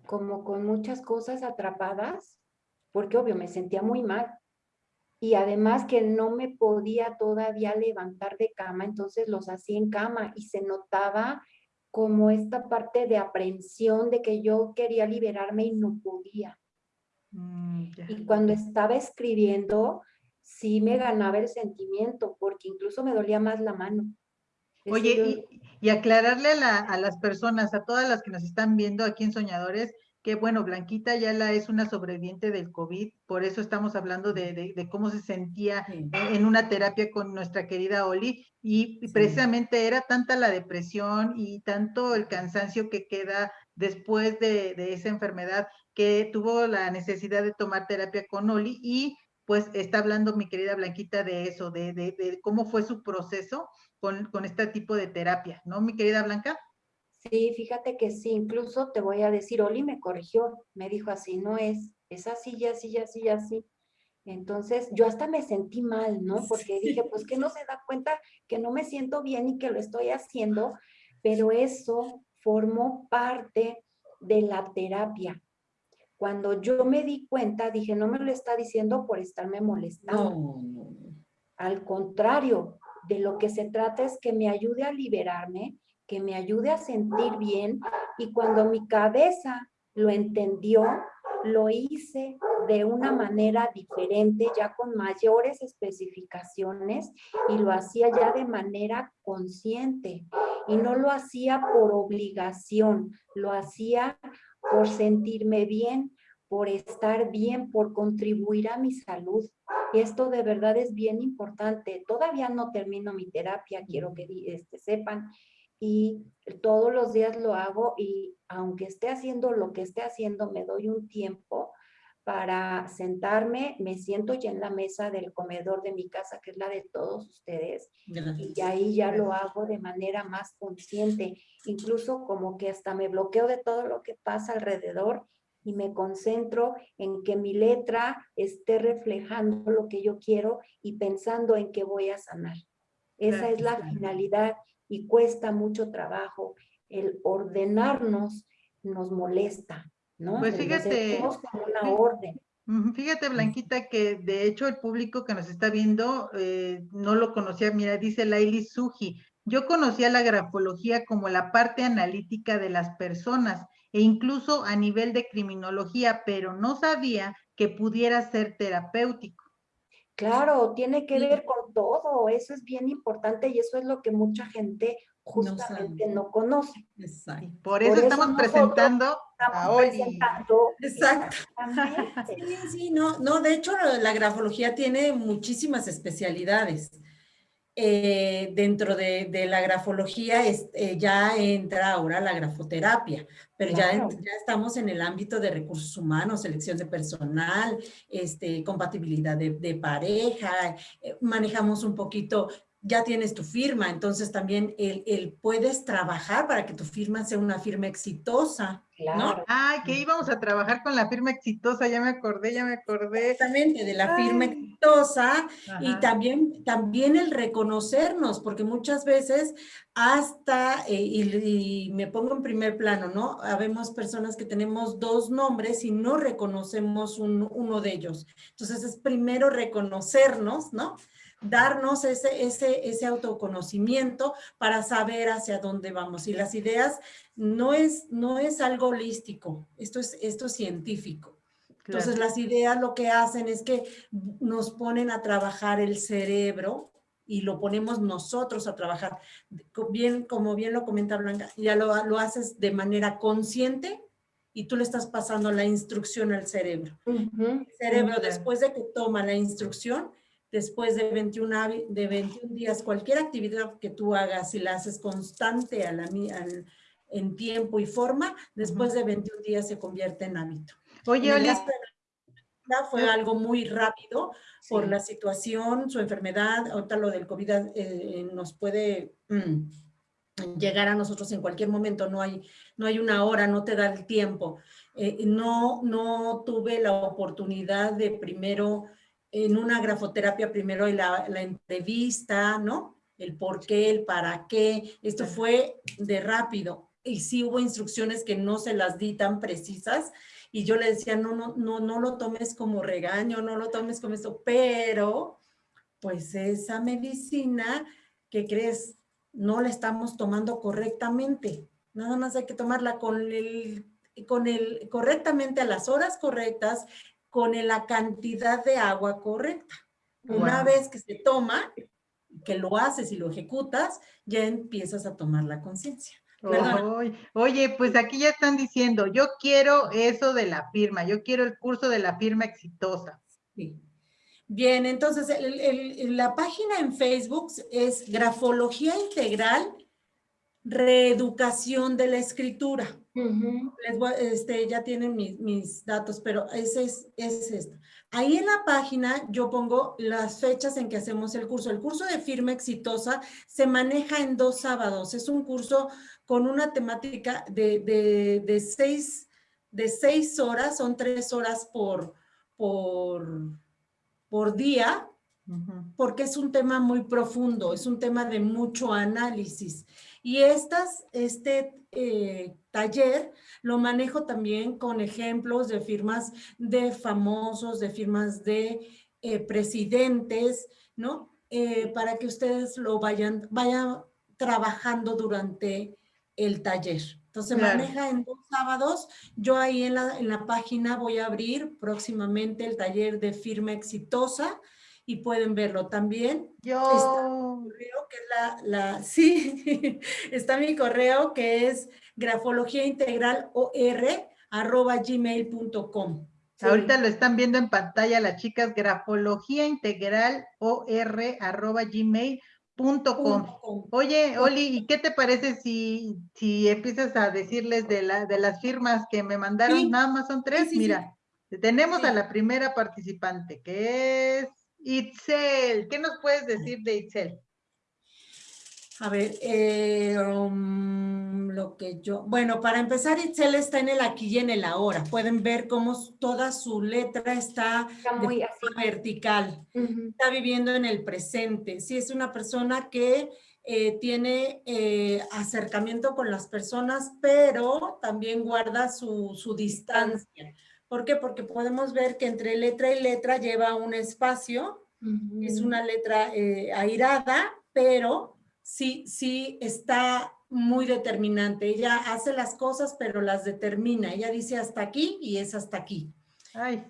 como con muchas cosas atrapadas, porque obvio me sentía muy mal y además que no me podía todavía levantar de cama, entonces los hacía en cama y se notaba como esta parte de aprensión de que yo quería liberarme y no podía. Mm, y cuando estaba escribiendo, sí me ganaba el sentimiento, porque incluso me dolía más la mano. Oye, y, aclararle a, a, las personas, a todas las que nos están viendo aquí en Soñadores, que bueno, Blanquita ya la es una sobreviviente del COVID, por eso estamos hablando de, cómo se sentía en una terapia con nuestra querida Oli, y, precisamente era tanta la depresión y tanto el cansancio que queda después de, esa enfermedad que tuvo la necesidad de tomar terapia con Oli y pues está hablando mi querida Blanquita de eso, de, cómo fue su proceso con, con este tipo de terapia, ¿no, mi querida Blanca? Sí, fíjate que sí, incluso te voy a decir, Oli me corrigió, me dijo así, no es, es así, ya así, ya así, ya así. Entonces yo hasta me sentí mal, ¿no? Porque dije, pues que no se da cuenta que no me siento bien y que lo estoy haciendo, pero eso formó parte de la terapia. Cuando yo me di cuenta, dije, no me lo está diciendo por estarme molestando. Al contrario, de lo que se trata es que me ayude a liberarme que me ayude a sentir bien y cuando mi cabeza lo entendió, lo hice de una manera diferente, ya con mayores especificaciones y lo hacía ya de manera consciente y no lo hacía por obligación, lo hacía por sentirme bien, por estar bien, por contribuir a mi salud. Esto de verdad es bien importante. Todavía no termino mi terapia, quiero que este, sepan, y todos los días lo hago y aunque esté haciendo lo que esté haciendo, me doy un tiempo para sentarme, me siento ya en la mesa del comedor de mi casa, que es la de todos ustedes, y ahí ya lo hago de manera más consciente, incluso como que hasta me bloqueo de todo lo que pasa alrededor y me concentro en que mi letra esté reflejando lo que yo quiero y pensando en que voy a sanar. Esa es la finalidad y cuesta mucho trabajo. El ordenarnos nos molesta, ¿no? Pues fíjate. Como una orden. Fíjate, Blanquita, que de hecho el público que nos está viendo eh, no lo conocía. Mira, dice Laili Suji. Yo conocía la grafología como la parte analítica de las personas e incluso a nivel de criminología, pero no sabía que pudiera ser terapéutico. Claro, tiene que ver con todo, eso es bien importante y eso es lo que mucha gente justamente no, conoce. Exacto. Por eso, estamos presentando a hoy. Exacto. Sí, sí, no, no, de hecho la grafología tiene muchísimas especialidades. Eh, dentro de, la grafología eh, ya entra ahora la grafoterapia, pero ya, ya, estamos en el ámbito de recursos humanos, selección de personal, este, compatibilidad de, pareja, eh, manejamos un poquito ya tienes tu firma, entonces también el, puedes trabajar para que tu firma sea una firma exitosa, ¿no? Ay, que íbamos a trabajar con la firma exitosa, ya me acordé, ya me acordé. Exactamente, de la firma exitosa y también, también el reconocernos, porque muchas veces hasta, eh, y, me pongo en primer plano, ¿no? Habemos personas que tenemos dos nombres y no reconocemos uno de ellos. Entonces es primero reconocernos, ¿no? Darnos ese, ese, ese autoconocimiento para saber hacia dónde vamos. Y las ideas no es, no es algo holístico, esto es, esto es científico. Entonces las ideas lo que hacen es que nos ponen a trabajar el cerebro y lo ponemos nosotros a trabajar. Bien, como bien lo comenta Blanca, ya lo, lo haces de manera consciente y tú le estás pasando la instrucción al cerebro. El cerebro, después de que toma la instrucción, después de 21, de 21 días, cualquier actividad que tú hagas, si la haces constante a la, en tiempo y forma, después de 21 días se convierte en hábito. Oye, Olia. Fue algo muy rápido por la situación, su enfermedad, ahorita lo del COVID eh, nos puede mm, llegar a nosotros en cualquier momento, no hay, no hay una hora, no te da el tiempo. Eh, no, no tuve la oportunidad de primero en una grafoterapia primero la, la entrevista, ¿no? El por qué, el para qué. Esto fue de rápido. Y sí hubo instrucciones que no se las di tan precisas. Y yo le decía, no, no, no, no lo tomes como regaño, no lo tomes como esto. Pero, pues esa medicina, ¿qué crees? No la estamos tomando correctamente. Nada más hay que tomarla con el, con el, correctamente a las horas correctas, con la cantidad de agua correcta. Una vez que se toma, que lo haces y lo ejecutas, ya empiezas a tomar la conciencia. Oye, pues aquí ya están diciendo, yo quiero eso de la firma, yo quiero el curso de la firma exitosa. Bien, entonces la página en Facebook es Grafología Integral Reeducación de la Escritura este, ya tienen mis, datos, pero ese es, es esto. Ahí en la página yo pongo las fechas en que hacemos el curso. El curso de firma exitosa se maneja en dos sábados. Es un curso con una temática de, de, seis, de seis horas, son tres horas por, por, por día, porque es un tema muy profundo, es un tema de mucho análisis. Y estas, este eh, taller lo manejo también con ejemplos de firmas de famosos, de firmas de eh, presidentes, ¿no? Eh, para que ustedes lo vayan, vayan trabajando durante el taller. Entonces maneja en dos sábados. Yo ahí en la, en la página voy a abrir próximamente el taller de firma exitosa y pueden verlo también. Yo. Está mi correo que es la, la sí, está mi correo que es grafología integral or arroba gmail.com. Ahorita lo están viendo en pantalla las chicas, grafología integral or arroba gmail.com. Oye, Oli, ¿y qué te parece si, si empiezas a decirles de, la, de las firmas que me mandaron? Nada más son tres. Mira, tenemos a la primera participante, que es Itzel. ¿Qué nos puedes decir de Itzel? A ver, eh, um, lo que yo... Bueno, para empezar, Itzel está en el aquí y en el ahora. Pueden ver cómo toda su letra está, muy vertical. Está viviendo en el presente. Sí, es una persona que eh, tiene eh, acercamiento con las personas, pero también guarda su, su distancia. ¿Por qué? Porque podemos ver que entre letra y letra lleva un espacio. Es una letra airada, pero sí, sí está muy determinante. Ella hace las cosas, pero las determina. Ella dice hasta aquí y es hasta aquí. Ay,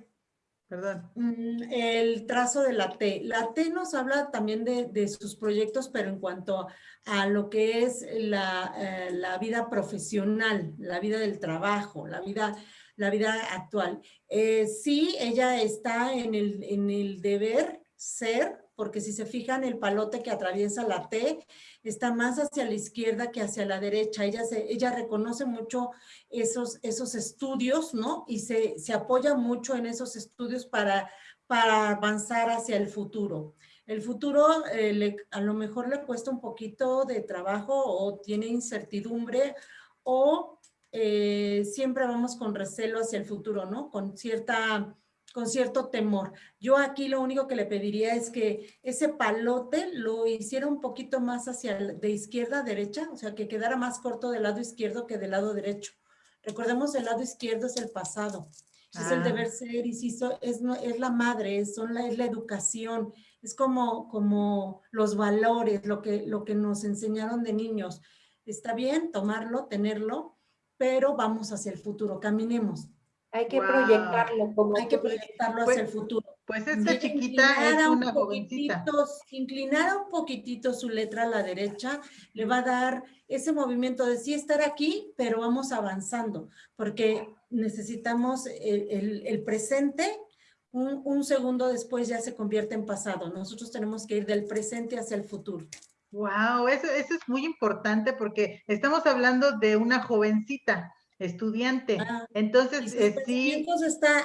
perdón. Mm, el trazo de la T. La T nos habla también de, sus proyectos, pero en cuanto a lo que es la, eh, vida profesional, la vida del trabajo, la vida, la vida actual. Eh, sí, ella está en el, en el deber ser, porque si se fijan, el palote que atraviesa la T está más hacia la izquierda que hacia la derecha. Ella, se, ella reconoce mucho esos, esos estudios, ¿no? Y se, se apoya mucho en esos estudios para, para avanzar hacia el futuro. El futuro eh, a lo mejor le cuesta un poquito de trabajo o tiene incertidumbre o eh, siempre vamos con recelo hacia el futuro, ¿no? Con cierta con cierto temor. Yo aquí lo único que le pediría es que ese palote lo hiciera un poquito más hacia de izquierda a derecha, o sea, que quedara más corto del lado izquierdo que del lado derecho. Recordemos, el lado izquierdo es el pasado, es el ah. deber ser, y si es, es la madre, es, son la, es la educación, es como, como los valores, lo que, lo que nos enseñaron de niños. Está bien tomarlo, tenerlo, pero vamos hacia el futuro, caminemos. Hay que proyectarlo como Hay que proyectarlo hacia el futuro. Pues esta chiquita es una jovencita. Inclinar un poquitito su letra a la derecha le va a dar ese movimiento de sí estar aquí, pero vamos avanzando, porque necesitamos el, presente, un, segundo después ya se convierte en pasado. Nosotros tenemos que ir del presente hacia el futuro. Wow, eso, eso es muy importante porque estamos hablando de una jovencita estudiante. Ah, Entonces, sus eh, sí.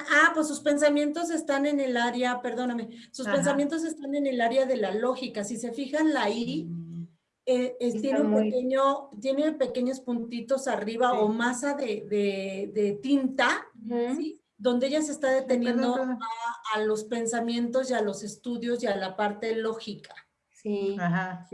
ah, pues sus pensamientos están en el área, perdóname, sus pensamientos están en el área de la lógica. Si se fijan, la I mm. eh, tiene, un pequeño, tiene pequeños puntitos arriba o masa de, tinta, donde ella se está deteniendo a, los pensamientos y a los estudios y a la parte lógica. Sí. Ajá.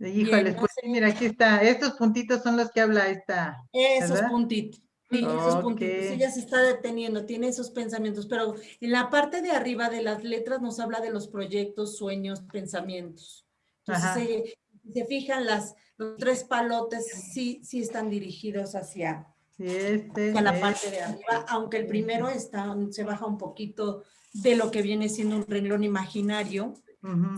Híjole, pues mira, aquí está. Estos puntitos son los que habla esta. Esos puntitos. esos puntitos. Ella se está deteniendo, tiene esos pensamientos, pero en la parte de arriba de las letras nos habla de los proyectos, sueños, pensamientos. Entonces, se, se, fijan, las, los tres palotes sí, sí están dirigidos hacia, este, la parte de arriba, aunque el primero está, se baja un poquito de lo que viene siendo un renglón imaginario.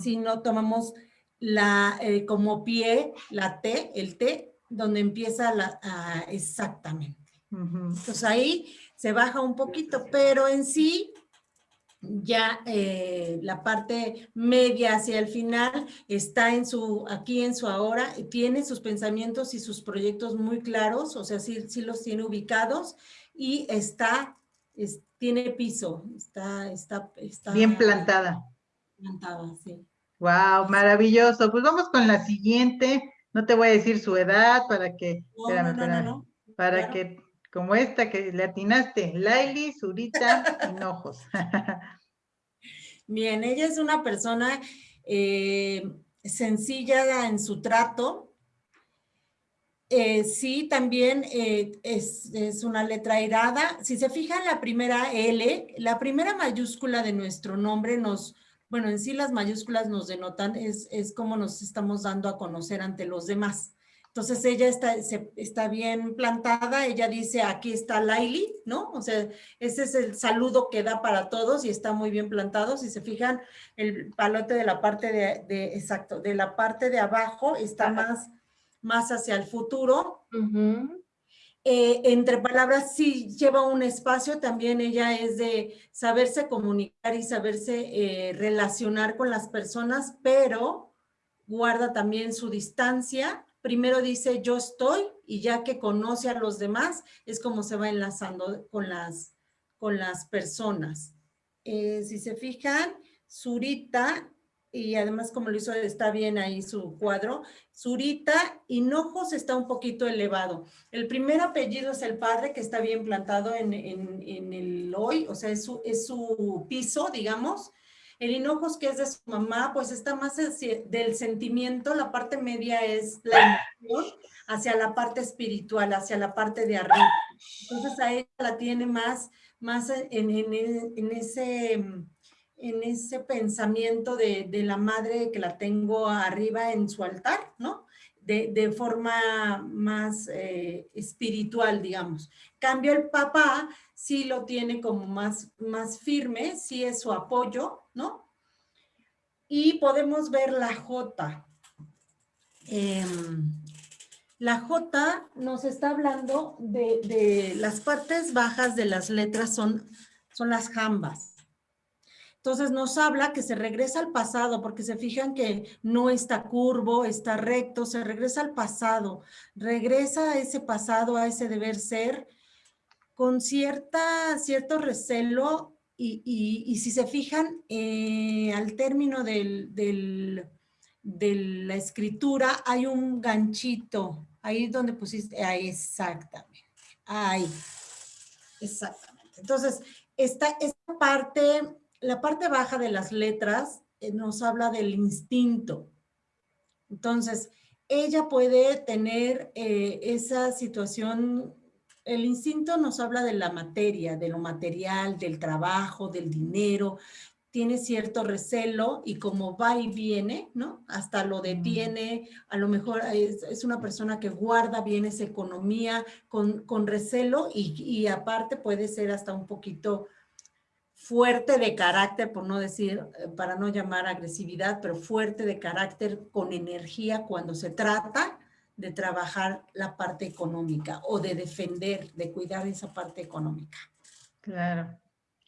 Si no tomamos la, eh, como pie, la T, el T, donde empieza la, exactamente. Entonces ahí se baja un poquito, pero en sí ya eh, la parte media hacia el final está en su, aquí en su ahora, tiene sus pensamientos y sus proyectos muy claros, o sea, sí, sí los tiene ubicados y está, tiene piso, está, está, está bien plantada. Plantada, sí. Wow, maravilloso. Pues vamos con la siguiente. No te voy a decir su edad para que, para que, como esta que le atinaste, Laili, Zurita, Hinojos. Bien, ella es una persona eh, sencilla en su trato. Eh, sí, también eh, es, es, una letra airada. Si se fijan la primera L, la primera mayúscula de nuestro nombre nos, bueno, en sí las mayúsculas nos denotan, es, es como nos estamos dando a conocer ante los demás. Entonces ella está, está bien plantada, ella dice, aquí está Laili, ¿no? O sea, ese es el saludo que da para todos y está muy bien plantado. Si se fijan, el palote de la parte de, exacto, de la parte de abajo está más, más hacia el futuro. Eh, entre palabras, sí lleva un espacio, también ella es de saberse comunicar y saberse eh, relacionar con las personas, pero guarda también su distancia primero dice yo estoy y ya que conoce a los demás es como se va enlazando con las, con las personas. Eh, si se fijan, Zurita, y además como lo hizo, está bien ahí su cuadro, Zurita, Hinojos está un poquito elevado. El primer apellido es el padre que está bien plantado en, en, el hoy, o sea, es su, es su piso, digamos, el hinojos, que es de su mamá, pues está más del sentimiento, la parte media es la emoción, hacia la parte espiritual, hacia la parte de arriba. Entonces a ella la tiene más, más en, ese en ese pensamiento de, la madre que la tengo arriba en su altar, ¿no? De, forma más eh, espiritual, digamos. Cambio el papá, sí lo tiene como más, más firme, sí es su apoyo, ¿no? Y podemos ver la J. Em, la J nos está hablando de, las partes bajas de las letras son, son las jambas. Entonces nos habla que se regresa al pasado, porque se fijan que no está curvo, está recto, se regresa al pasado, regresa a ese pasado, a ese deber ser, con cierta, cierto recelo y, si se fijan, eh, al término de la escritura hay un ganchito, ahí donde pusiste, ahí exactamente, ahí, exactamente. Entonces, esta, esta parte, la parte baja de las letras eh, nos habla del instinto. Entonces, ella puede tener eh, esa situación el instinto nos habla de la materia, de lo material, del trabajo, del dinero, tiene cierto recelo y como va y viene, ¿no? Hasta lo detiene, a lo mejor es, una persona que guarda bien esa economía con, recelo y, y, aparte puede ser hasta un poquito fuerte de carácter, por no decir, eh, para no llamar agresividad, pero fuerte de carácter con energía cuando se trata de trabajar la parte económica o de defender, de cuidar esa parte económica. Claro.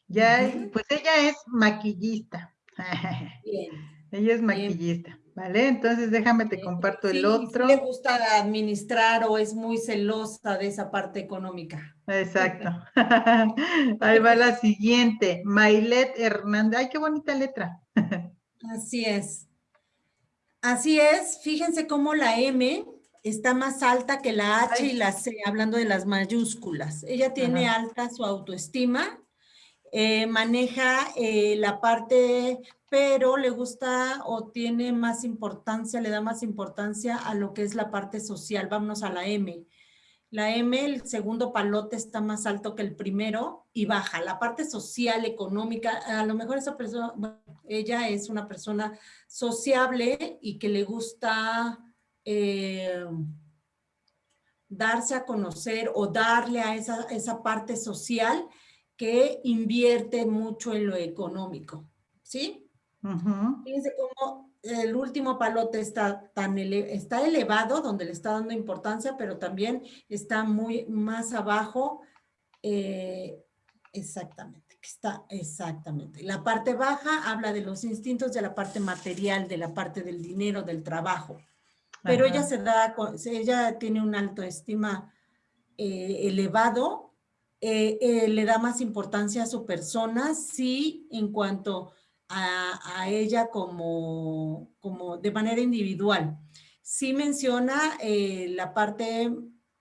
Ya, pues ella es maquillista. Bien. ella es maquillista, ¿vale? Entonces déjame te comparto el otro. le gusta administrar o es muy celosa de esa parte económica. Exacto. Ahí va la siguiente. Mailet Hernández. Ay, qué bonita letra. Así es. Así es. Fíjense cómo la M está más alta que la H y la C, hablando de las mayúsculas. Ella tiene alta su autoestima, eh, maneja eh, la parte, pero le gusta o tiene más importancia, le da más importancia a lo que es la parte social. Vámonos a la M. La M, el segundo palote está más alto que el primero y baja. La parte social, económica, a lo mejor esa persona, ella es una persona sociable y que le gusta eh, darse a conocer o darle a esa, esa parte social que invierte mucho en lo económico, ¿sí? Fíjense cómo el último palote está, tan está elevado, donde le está dando importancia, pero también está muy más abajo, eh, exactamente, está exactamente. La parte baja habla de los instintos de la parte material, de la parte del dinero, del trabajo pero ella se da, ella tiene un autoestima eh, elevado, eh, eh, le da más importancia a su persona, sí, en cuanto a, ella como, como de manera individual. Sí menciona la parte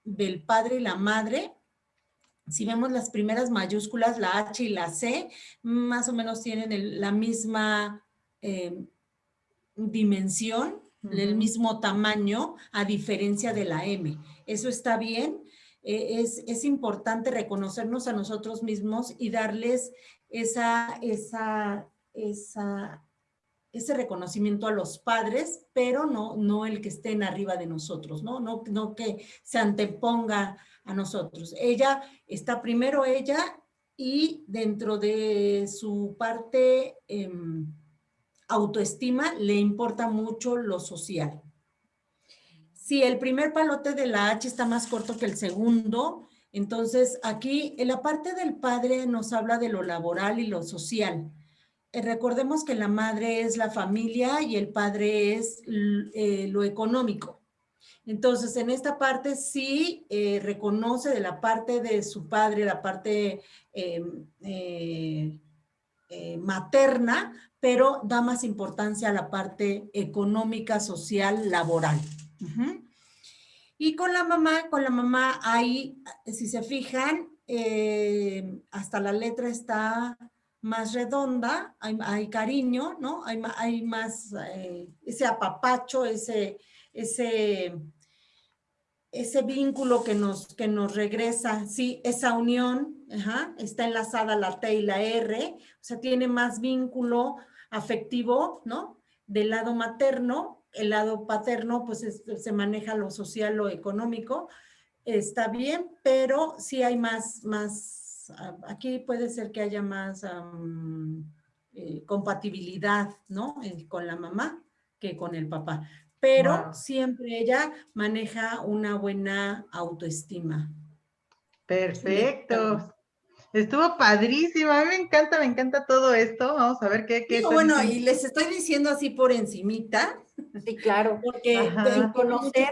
del padre y la madre, si vemos las primeras mayúsculas, la H y la C, más o menos tienen la misma dimensión, el mismo tamaño a diferencia de la M. Eso está bien. Eh, es, es, importante reconocernos a nosotros mismos y darles esa, esa, esa, ese reconocimiento a los padres, pero no, no el que estén arriba de nosotros, ¿no? No, no que se anteponga a nosotros. Ella está primero ella y dentro de su parte em, autoestima le importa mucho lo social. Si el primer palote de la H está más corto que el segundo, entonces aquí en la parte del padre nos habla de lo laboral y lo social. Eh, recordemos que la madre es la familia y el padre es eh, lo económico. Entonces, en esta parte sí eh, reconoce de la parte de su padre, la parte materna, pero da más importancia a la parte económica, social, laboral. Y con la mamá, con la mamá ahí, si se fijan, hasta la letra está más redonda, hay, cariño, ¿no? Hay, hay más eh, ese apapacho, ese, ese, ese vínculo que nos, que nos regresa, sí, esa unión, está enlazada la T y la R, o sea, tiene más vínculo afectivo, ¿no? Del lado materno, el lado paterno, pues se maneja lo social, lo económico, está bien, pero sí hay más, más aquí puede ser que haya más eh, compatibilidad, ¿no? con la mamá que con el papá. Pero siempre ella maneja una buena autoestima. Perfecto. Estuvo padrísimo, a mí me encanta, me encanta todo esto. Vamos a ver qué... qué bueno, y les estoy diciendo así por encimita. Sí, claro. Porque conocer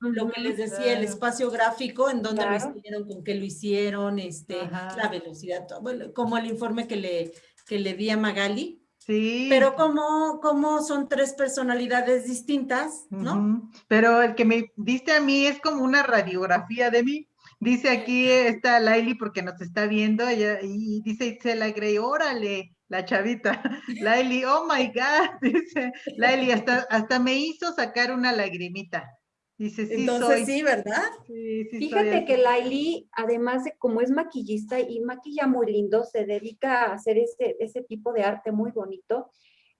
lo que les decía, el espacio gráfico, en donde lo hicieron, con qué lo hicieron, este, la velocidad, como el informe que le, que le di a Magali. Sí. Pero como, como son tres personalidades distintas, ¿no? Pero el que me diste a mí es como una radiografía de mí. Dice aquí está Laili porque nos está viendo ella, y dice Itzel Grey, órale, la chavita. Laili, oh my God, dice Laili, hasta, hasta me hizo sacar una lagrimita. Dice, sí Entonces sí, ¿verdad? Sí, sí Fíjate que Laili, además de como es maquillista y maquilla muy lindo, se dedica a hacer ese, ese tipo de arte muy bonito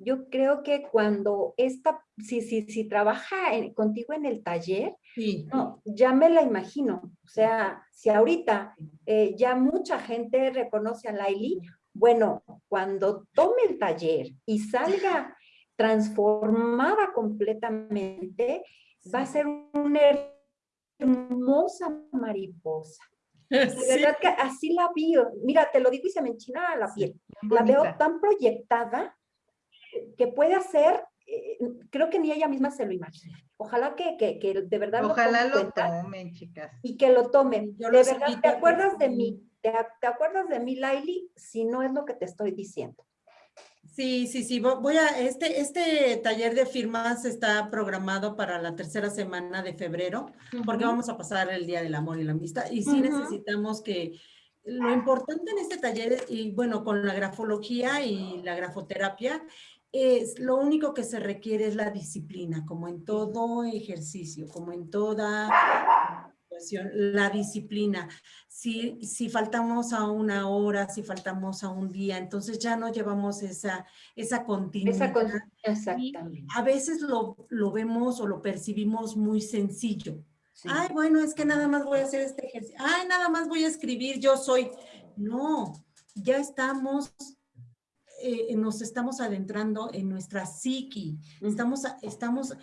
yo creo que cuando esta, si, si, si trabaja contigo en el taller, no, ya me la imagino. O sea, si ahorita eh, ya mucha gente reconoce a Laili, bueno, cuando tome el taller y salga transformada completamente, va a ser una hermosa mariposa. De verdad que así la vi. Mira, te lo digo y se me enchina la piel. La veo tan proyectada que puede hacer, eh, creo que ni ella misma se lo imagina. Ojalá que, que, que de verdad Ojalá lo, tomen, chicas. Y que lo tomen. de verdad, ¿te acuerdas de mí? ¿Te, ¿Te, acuerdas de mí, Laili? Si no es lo que te estoy diciendo. Sí, sí, sí. Voy a, este, este taller de firmas está programado para la tercera semana de febrero, porque vamos a pasar el Día del Amor y la Amistad. Y sí necesitamos que, lo importante en este taller, y bueno, con la grafología y la grafoterapia, es lo único que se requiere es la disciplina, como en todo ejercicio, como en toda la disciplina. Si, si faltamos a una hora, si faltamos a un día, entonces ya no llevamos esa, esa continuidad. exactamente. a veces lo, lo, vemos o lo percibimos muy sencillo. Ay, bueno, es que nada más voy a hacer este ejercicio. Ay, nada más voy a escribir, yo soy. No, ya estamos eh, nos estamos adentrando en nuestra psiqui, estamos, estamos,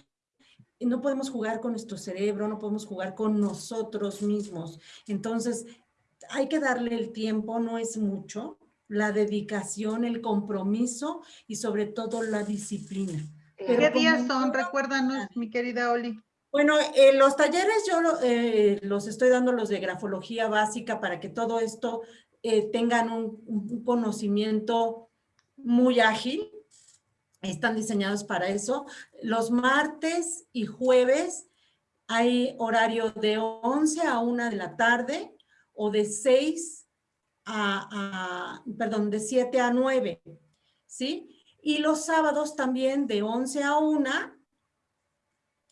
no podemos jugar con nuestro cerebro, no podemos jugar con nosotros mismos. Entonces, hay que darle el tiempo, no es mucho, la dedicación, el compromiso y sobre todo la disciplina. ¿Qué días son? Recuérdanos, mi querida Oli. Bueno, eh, los talleres yo eh, los estoy dando los de grafología básica para que todo esto tengan un, un, conocimiento muy ágil, están diseñados para eso. Los martes y jueves hay horario de 11 a 1 de la tarde o de 6 a, perdón, de 7 a 9, ¿sí? Y los sábados también de 11 a 1.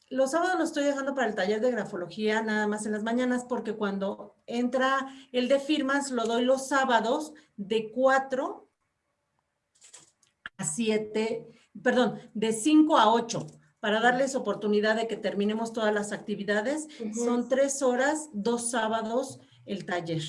Los sábados los estoy dejando para el taller de grafología nada más en las mañanas porque cuando entra el de firmas lo doy los sábados de 4 7, perdón, de 5 a 8 para darles oportunidad de que terminemos todas las actividades. Son tres horas, dos sábados el taller.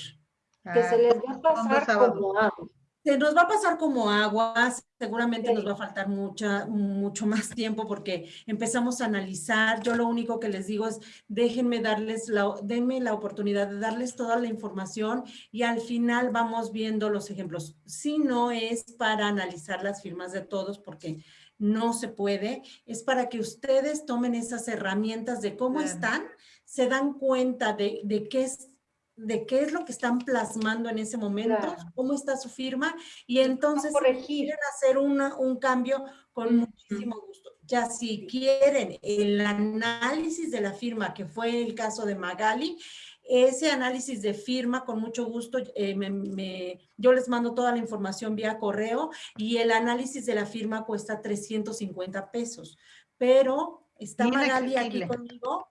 Que se les va a pasar como agua. Se nos va a pasar como agua, seguramente nos va a faltar mucha, mucho más tiempo porque empezamos a analizar. Yo lo único que les digo es, déjenme darles la, denme la oportunidad de darles toda la información y al final vamos viendo los ejemplos. Si no es para analizar las firmas de todos porque no se puede, es para que ustedes tomen esas herramientas de cómo están, se dan cuenta de, de qué es de qué es lo que están plasmando en ese momento, cómo está su firma, y entonces si quieren hacer un cambio con muchísimo gusto. Ya si quieren el análisis de la firma, que fue el caso de Magali, ese análisis de firma, con mucho gusto, eh, yo les mando toda la información vía correo y el análisis de la firma cuesta 350 pesos. Pero está Magali aquí conmigo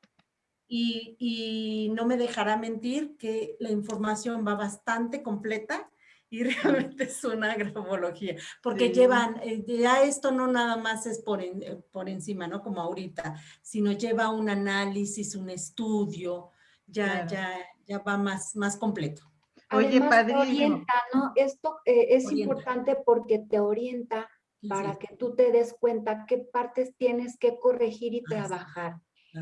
y, no me dejará mentir que la información va bastante completa y realmente es una grafología, porque llevan, eh, ya esto no nada más es por, eh, por encima, ¿no? Como ahorita, sino lleva un análisis, un estudio, ya, ya, ya va más, más completo. Oye, Además, orienta, ¿no? Esto eh, es importante porque te orienta para que tú te des cuenta qué partes tienes que corregir y trabajar.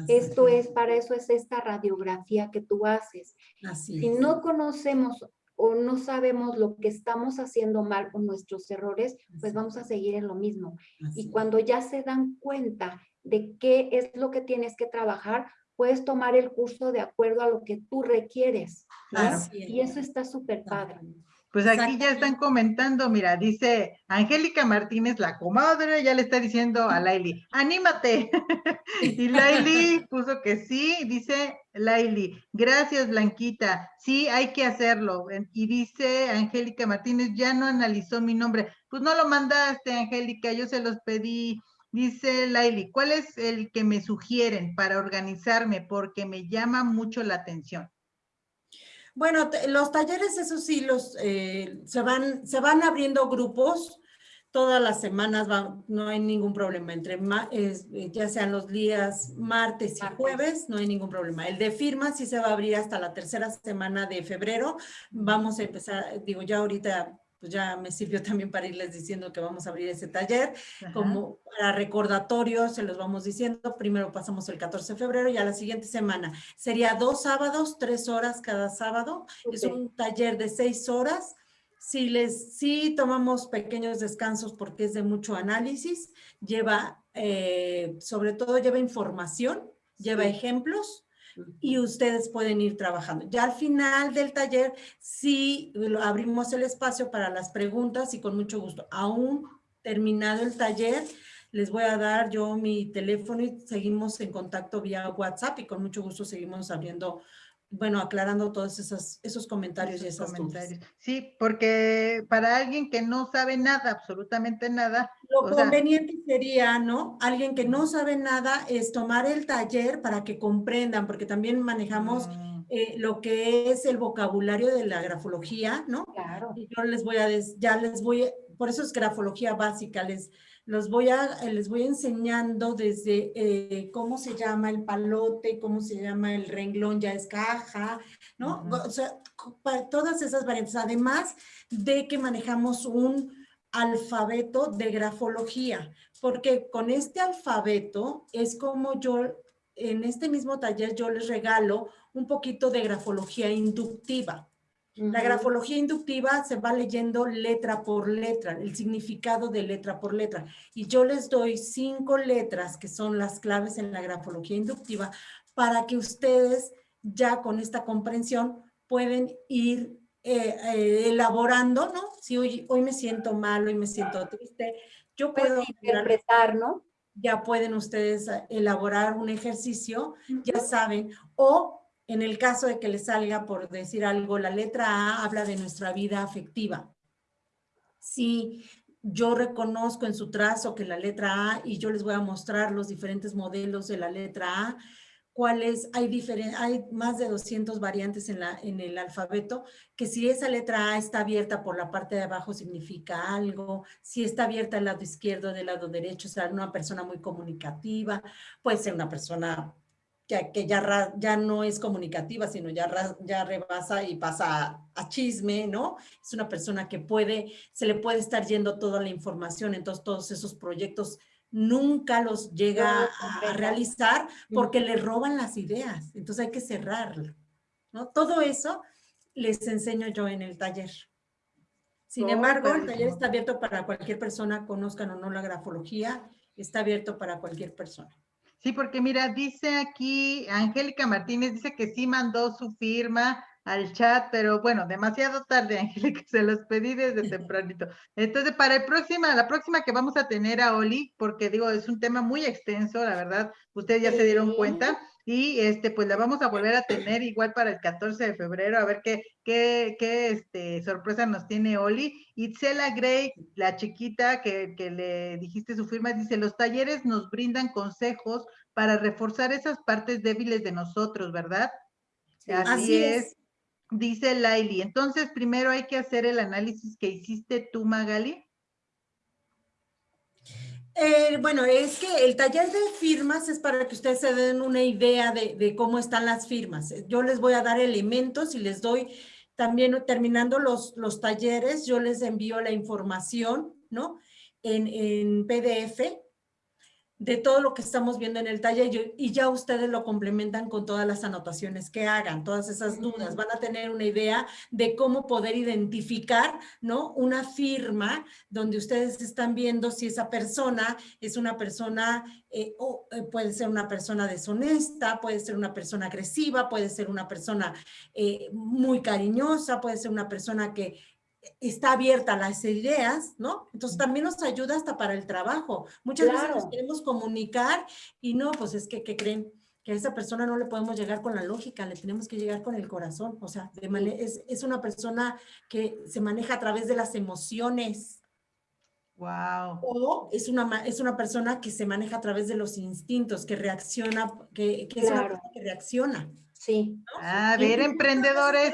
Esto es, para eso es esta radiografía que tú haces. si no conocemos o no sabemos lo que estamos haciendo mal con nuestros errores, pues vamos a seguir en lo mismo. y cuando ya se dan cuenta de qué es lo que tienes que trabajar, puedes tomar el curso de acuerdo a lo que tú requieres. Y eso está súper padre. Pues aquí ya están comentando, mira, dice Angélica Martínez, la comadre, ya le está diciendo a Laili, anímate. y Laili puso que sí, dice Laili, gracias Blanquita, sí, hay que hacerlo. Y dice Angélica Martínez, ya no analizó mi nombre. Pues no lo mandaste, Angélica, yo se los pedí. Dice Laili, ¿cuál es el que me sugieren para organizarme? Porque me llama mucho la atención. Bueno, los talleres, eso sí, los, eh, se, van, se van abriendo grupos, todas las semanas no hay ningún problema, entre eh, ya sean los días martes y jueves, no hay ningún problema. El de firma sí se va a abrir hasta la tercera semana de febrero, vamos a empezar, digo, ya ahorita pues ya me sirvió también para irles diciendo que vamos a abrir ese taller. Como para recordatorio, se los vamos diciendo. Primero pasamos el 14 de febrero y a la siguiente semana. Sería dos sábados, tres horas cada sábado. Es un taller de seis horas. Si les, sí tomamos pequeños descansos porque es de mucho análisis, lleva, eh, sobre todo lleva información, lleva ejemplos, y ustedes pueden ir trabajando. Ya al final del taller sí abrimos el espacio para las preguntas y con mucho gusto. Aún terminado el taller, les voy a dar yo mi teléfono y seguimos en contacto vía WhatsApp y con mucho gusto seguimos abriendo bueno, aclarando todos esos, esos comentarios y esas comentarios. Sí, porque para alguien que no sabe nada, absolutamente nada. Lo conveniente sería, ¿no? Alguien que no sabe nada es tomar el taller para que comprendan, porque también manejamos mm. eh, lo que es el vocabulario de la grafología, ¿no? Claro. Y yo les voy a, ya les voy, por eso es grafología básica, les los voy a, les voy enseñando desde eh, cómo se llama el palote, cómo se llama el renglón, ya es caja, ¿no? O sea, todas esas variantes, además de que manejamos un alfabeto de grafología, porque con este alfabeto es como yo, en este mismo taller yo les regalo un poquito de grafología inductiva. La grafología inductiva se va leyendo letra por letra, el significado de letra por letra. Y yo les doy cinco letras que son las claves en la grafología inductiva para que ustedes ya con esta comprensión pueden ir eh, eh, elaborando, ¿no? Si hoy, hoy me siento mal, hoy me siento triste, yo puedo interpretar, ¿no? Ya pueden ustedes elaborar un ejercicio, ya saben, o en el caso de que le salga, por decir algo, la letra A habla de nuestra vida afectiva. Si yo reconozco en su trazo que la letra A, y yo les voy a mostrar los diferentes modelos de la letra A, cuáles, hay, hay más de 200 variantes en, la, en el alfabeto, que si esa letra A está abierta por la parte de abajo significa algo, si está abierta del lado izquierdo, del lado derecho, será una persona muy comunicativa, puede ser una persona que, que ya, ya no es comunicativa, sino ya, ya rebasa y pasa a, chisme, ¿no? Es una persona que puede, se le puede estar yendo toda la información, entonces todos esos proyectos nunca los llega a, realizar porque le roban las ideas. Entonces hay que cerrarlo. ¿no? Todo eso les enseño yo en el taller. Sin embargo, el taller está abierto para cualquier persona, conozcan o no la grafología, está abierto para cualquier persona. Sí, porque mira, dice aquí Angélica Martínez, dice que sí mandó su firma al chat, pero bueno, demasiado tarde, Angélica, se los pedí desde tempranito. Entonces, para el próxima, la próxima que vamos a tener a Oli, porque digo, es un tema muy extenso, la verdad, ustedes ya se dieron cuenta, y este, pues la vamos a volver a tener igual para el 14 de febrero, a ver qué, qué, qué este, sorpresa nos tiene Oli. Itzela Gray, la chiquita que, que le dijiste su firma, dice, los talleres nos brindan consejos para reforzar esas partes débiles de nosotros, ¿verdad? Así, es. Dice Laili, entonces primero hay que hacer el análisis que hiciste tú, Magali. Eh, bueno, es que el taller de firmas es para que ustedes se den una idea de, cómo están las firmas. Yo les voy a dar elementos y les doy también, terminando los, los talleres, yo les envío la información, ¿no? En, en PDF de todo lo que estamos viendo en el taller y ya ustedes lo complementan con todas las anotaciones que hagan, todas esas dudas. Van a tener una idea de cómo poder identificar, ¿no? Una firma donde ustedes están viendo si esa persona es una persona, eh, o eh, puede ser una persona deshonesta, puede ser una persona agresiva, puede ser una persona eh, muy cariñosa, puede ser una persona que está abierta a las ideas, ¿no? Entonces también nos ayuda hasta para el trabajo. Muchas veces nos queremos comunicar y no, pues es que, ¿qué creen? Que a esa persona no le podemos llegar con la lógica, le tenemos que llegar con el corazón. O sea, de es, es una persona que se maneja a través de las emociones. Wow. O es una, es una persona que se maneja a través de los instintos, que reacciona, que, que es una persona que reacciona. Sí. A ver, emprendedores,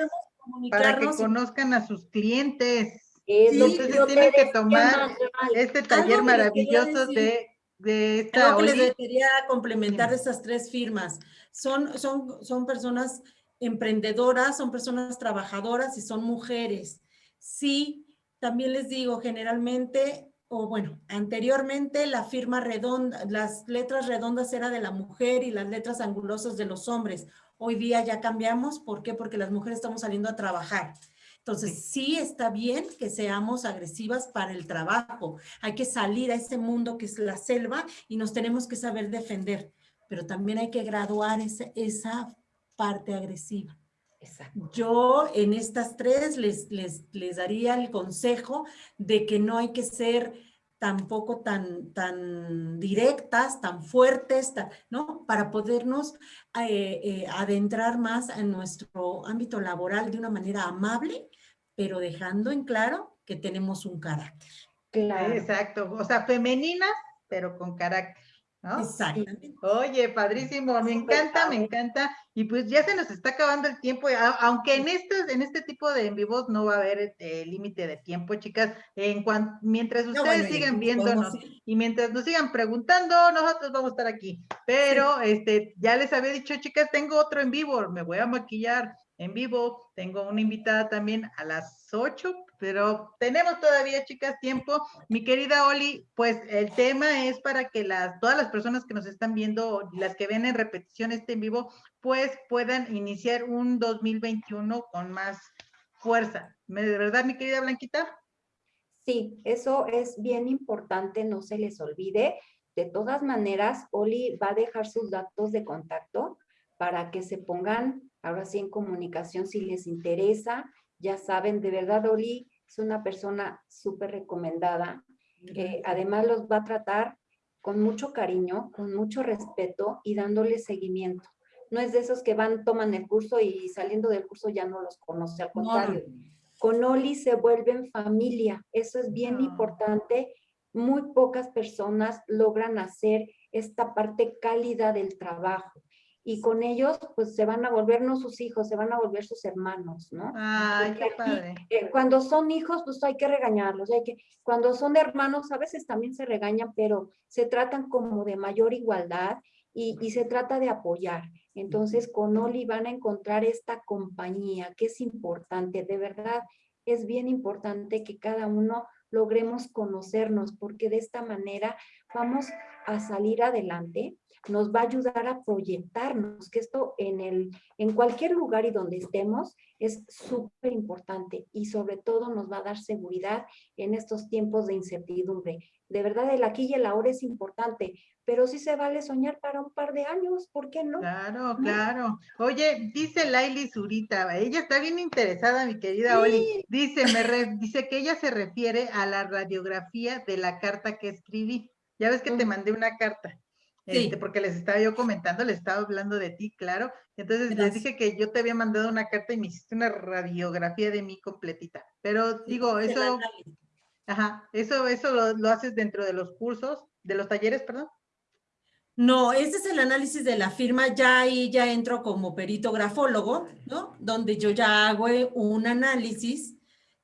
para que conozcan a sus clientes. Entonces tienen que tomar este taller maravilloso de, de esta Algo que les quería complementar de estas tres firmas. Son, son, son personas emprendedoras, son personas trabajadoras y son mujeres. Sí, también les digo, generalmente, o bueno, anteriormente la firma redonda, las letras redondas era de la mujer y las letras angulosas de los hombres. Hoy día ya cambiamos, ¿por qué? Porque las mujeres estamos saliendo a trabajar. Entonces, sí. está bien que seamos agresivas para el trabajo. Hay que salir a ese mundo que es la selva y nos tenemos que saber defender. Pero también hay que graduar esa parte agresiva. Exacto. Yo en estas tres les, les, les daría el consejo de que no hay que ser tampoco tan, tan directas, tan fuertes, ¿no? Para podernos eh, eh, adentrar más en nuestro ámbito laboral de una manera amable, pero dejando en claro que tenemos un carácter. Claro. Exacto, o sea, femenina, pero con carácter. ¿No? Exactamente. Oye, padrísimo, me encanta, me encanta. Y pues ya se nos está acabando el tiempo, aunque en este, en este tipo de en vivos no va a haber eh, límite de tiempo, chicas. En cuanto, mientras ustedes sigan viéndonos y mientras nos sigan preguntando, nosotros vamos a estar aquí. Pero este, ya les había dicho, chicas, tengo otro en vivo, me voy a maquillar en vivo. Tengo una invitada también a las 8 pero tenemos todavía, chicas, tiempo. Mi querida Oli, pues el tema es para que las, todas las personas que nos están viendo, las que ven en repetición este en vivo, pues puedan iniciar un 2021 con más fuerza. ¿De verdad, mi querida Blanquita? Sí, eso es bien importante, no se les olvide. De todas maneras, Oli va a dejar sus datos de contacto para que se pongan ahora sí en comunicación si les interesa ya saben, de verdad Oli es una persona súper recomendada, que además los va a tratar con mucho cariño, con mucho respeto y dándole seguimiento. No es de esos que van, toman el curso y saliendo del curso ya no los conoce, al contrario. Con Oli se vuelven familia, eso es bien importante. Muy pocas personas logran hacer esta parte cálida del trabajo y con ellos pues se van a volver no sus hijos, se van a volver sus hermanos, ¿no? Ay, qué padre. Eh, cuando son hijos pues hay que regañarlos, hay que, cuando son hermanos a veces también se regañan, pero se tratan como de mayor igualdad y, y se trata de apoyar. Entonces con Oli van a encontrar esta compañía que es importante, de verdad es bien importante que cada uno logremos conocernos porque de esta manera vamos a salir adelante, nos va a ayudar a proyectarnos, que esto en, el, en cualquier lugar y donde estemos es súper importante y sobre todo nos va a dar seguridad en estos tiempos de incertidumbre. De verdad, el aquí y el ahora es importante, pero sí se vale soñar para un par de años, ¿por qué no? Claro, claro. Oye, dice Laili Zurita, ella está bien interesada, mi querida Oli. Dice, me dice que ella se refiere a la radiografía de la carta que escribí. Ya ves que te mandé una carta. Este, porque les estaba yo comentando, les estaba hablando de ti, claro. Entonces les dije que yo te había mandado una carta y me hiciste una radiografía de mí completita. Pero digo, eso, ajá, eso, eso lo, lo, haces dentro de los cursos, de los talleres, perdón. No, este es el análisis de la firma, ya ahí ya entro como perito grafólogo, ¿no? Donde yo ya hago un análisis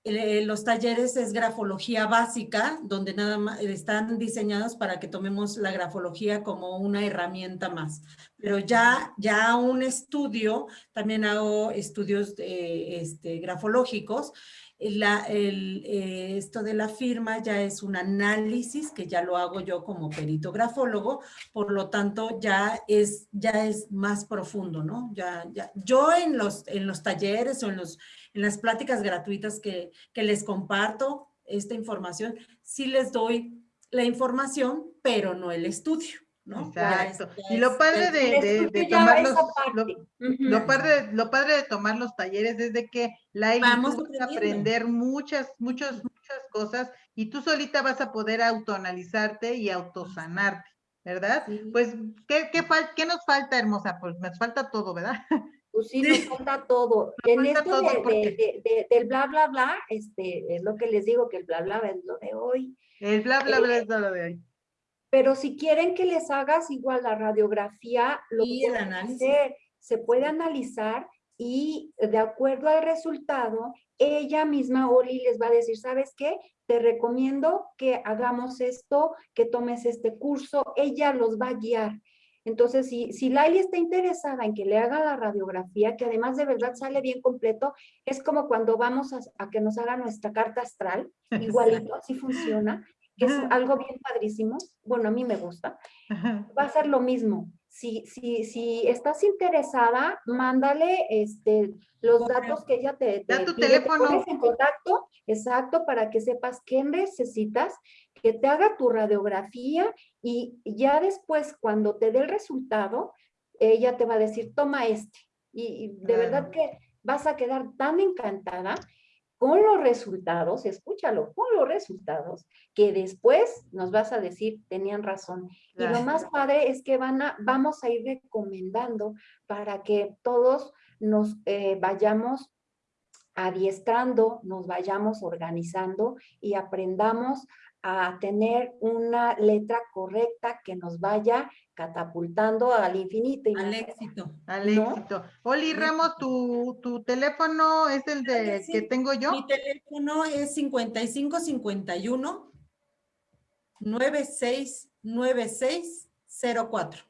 los talleres es grafología básica, donde nada más están diseñados para que tomemos la grafología como una herramienta más. Pero ya, ya un estudio, también hago estudios este, grafológicos, la, el, eh, esto de la firma ya es un análisis que ya lo hago yo como perito grafólogo, por lo tanto ya es, ya es más profundo, ¿no? Ya, yo en los, en los talleres o en, los, en las pláticas gratuitas que, que les comparto esta información, sí les doy la información, pero no el estudio. ¿No? Exacto. y lo padre de, de, tomar los, lo, padre, lo padre de tomar los talleres es de que la vamos a aprender muchas, muchas, muchas cosas y tú solita vas a poder autoanalizarte y autosanarte, ¿verdad? Pues, ¿qué, qué, ¿qué nos falta, hermosa? Pues nos falta todo, ¿verdad? Pues sí, nos falta todo. en esto de, del bla, bla, bla, este, es lo que les digo, que el bla, bla, es lo de hoy. El bla, bla, bla eh, es lo de hoy. Pero si quieren que les hagas igual la radiografía, lo que se puede analizar y de acuerdo al resultado, ella misma, Oli, les va a decir, ¿sabes qué? Te recomiendo que hagamos esto, que tomes este curso, ella los va a guiar. Entonces, si, si Laili está interesada en que le haga la radiografía, que además de verdad sale bien completo, es como cuando vamos a, que nos haga nuestra carta astral, igualito, así funciona, que es algo bien padrísimo, bueno, a mí me gusta, va a ser lo mismo. Si, si, si estás interesada, mándale este, los datos que ella te, te, tu teléfono. pones en contacto, exacto, para que sepas qué necesitas que te haga tu radiografía y ya después cuando te dé el resultado, ella te va a decir, toma este. Y, de verdad que vas a quedar tan encantada con los resultados, escúchalo, con los resultados, que después nos vas a decir, tenían razón. Y lo más padre es que van a, vamos a ir recomendando para que todos nos eh, vayamos adiestrando, nos vayamos organizando y aprendamos a tener una letra correcta que nos vaya catapultando al infinito. Y al éxito. Al éxito. Oli Ramos, ¿tu, tu teléfono es el de, que tengo yo? Mi teléfono es 5551 969604.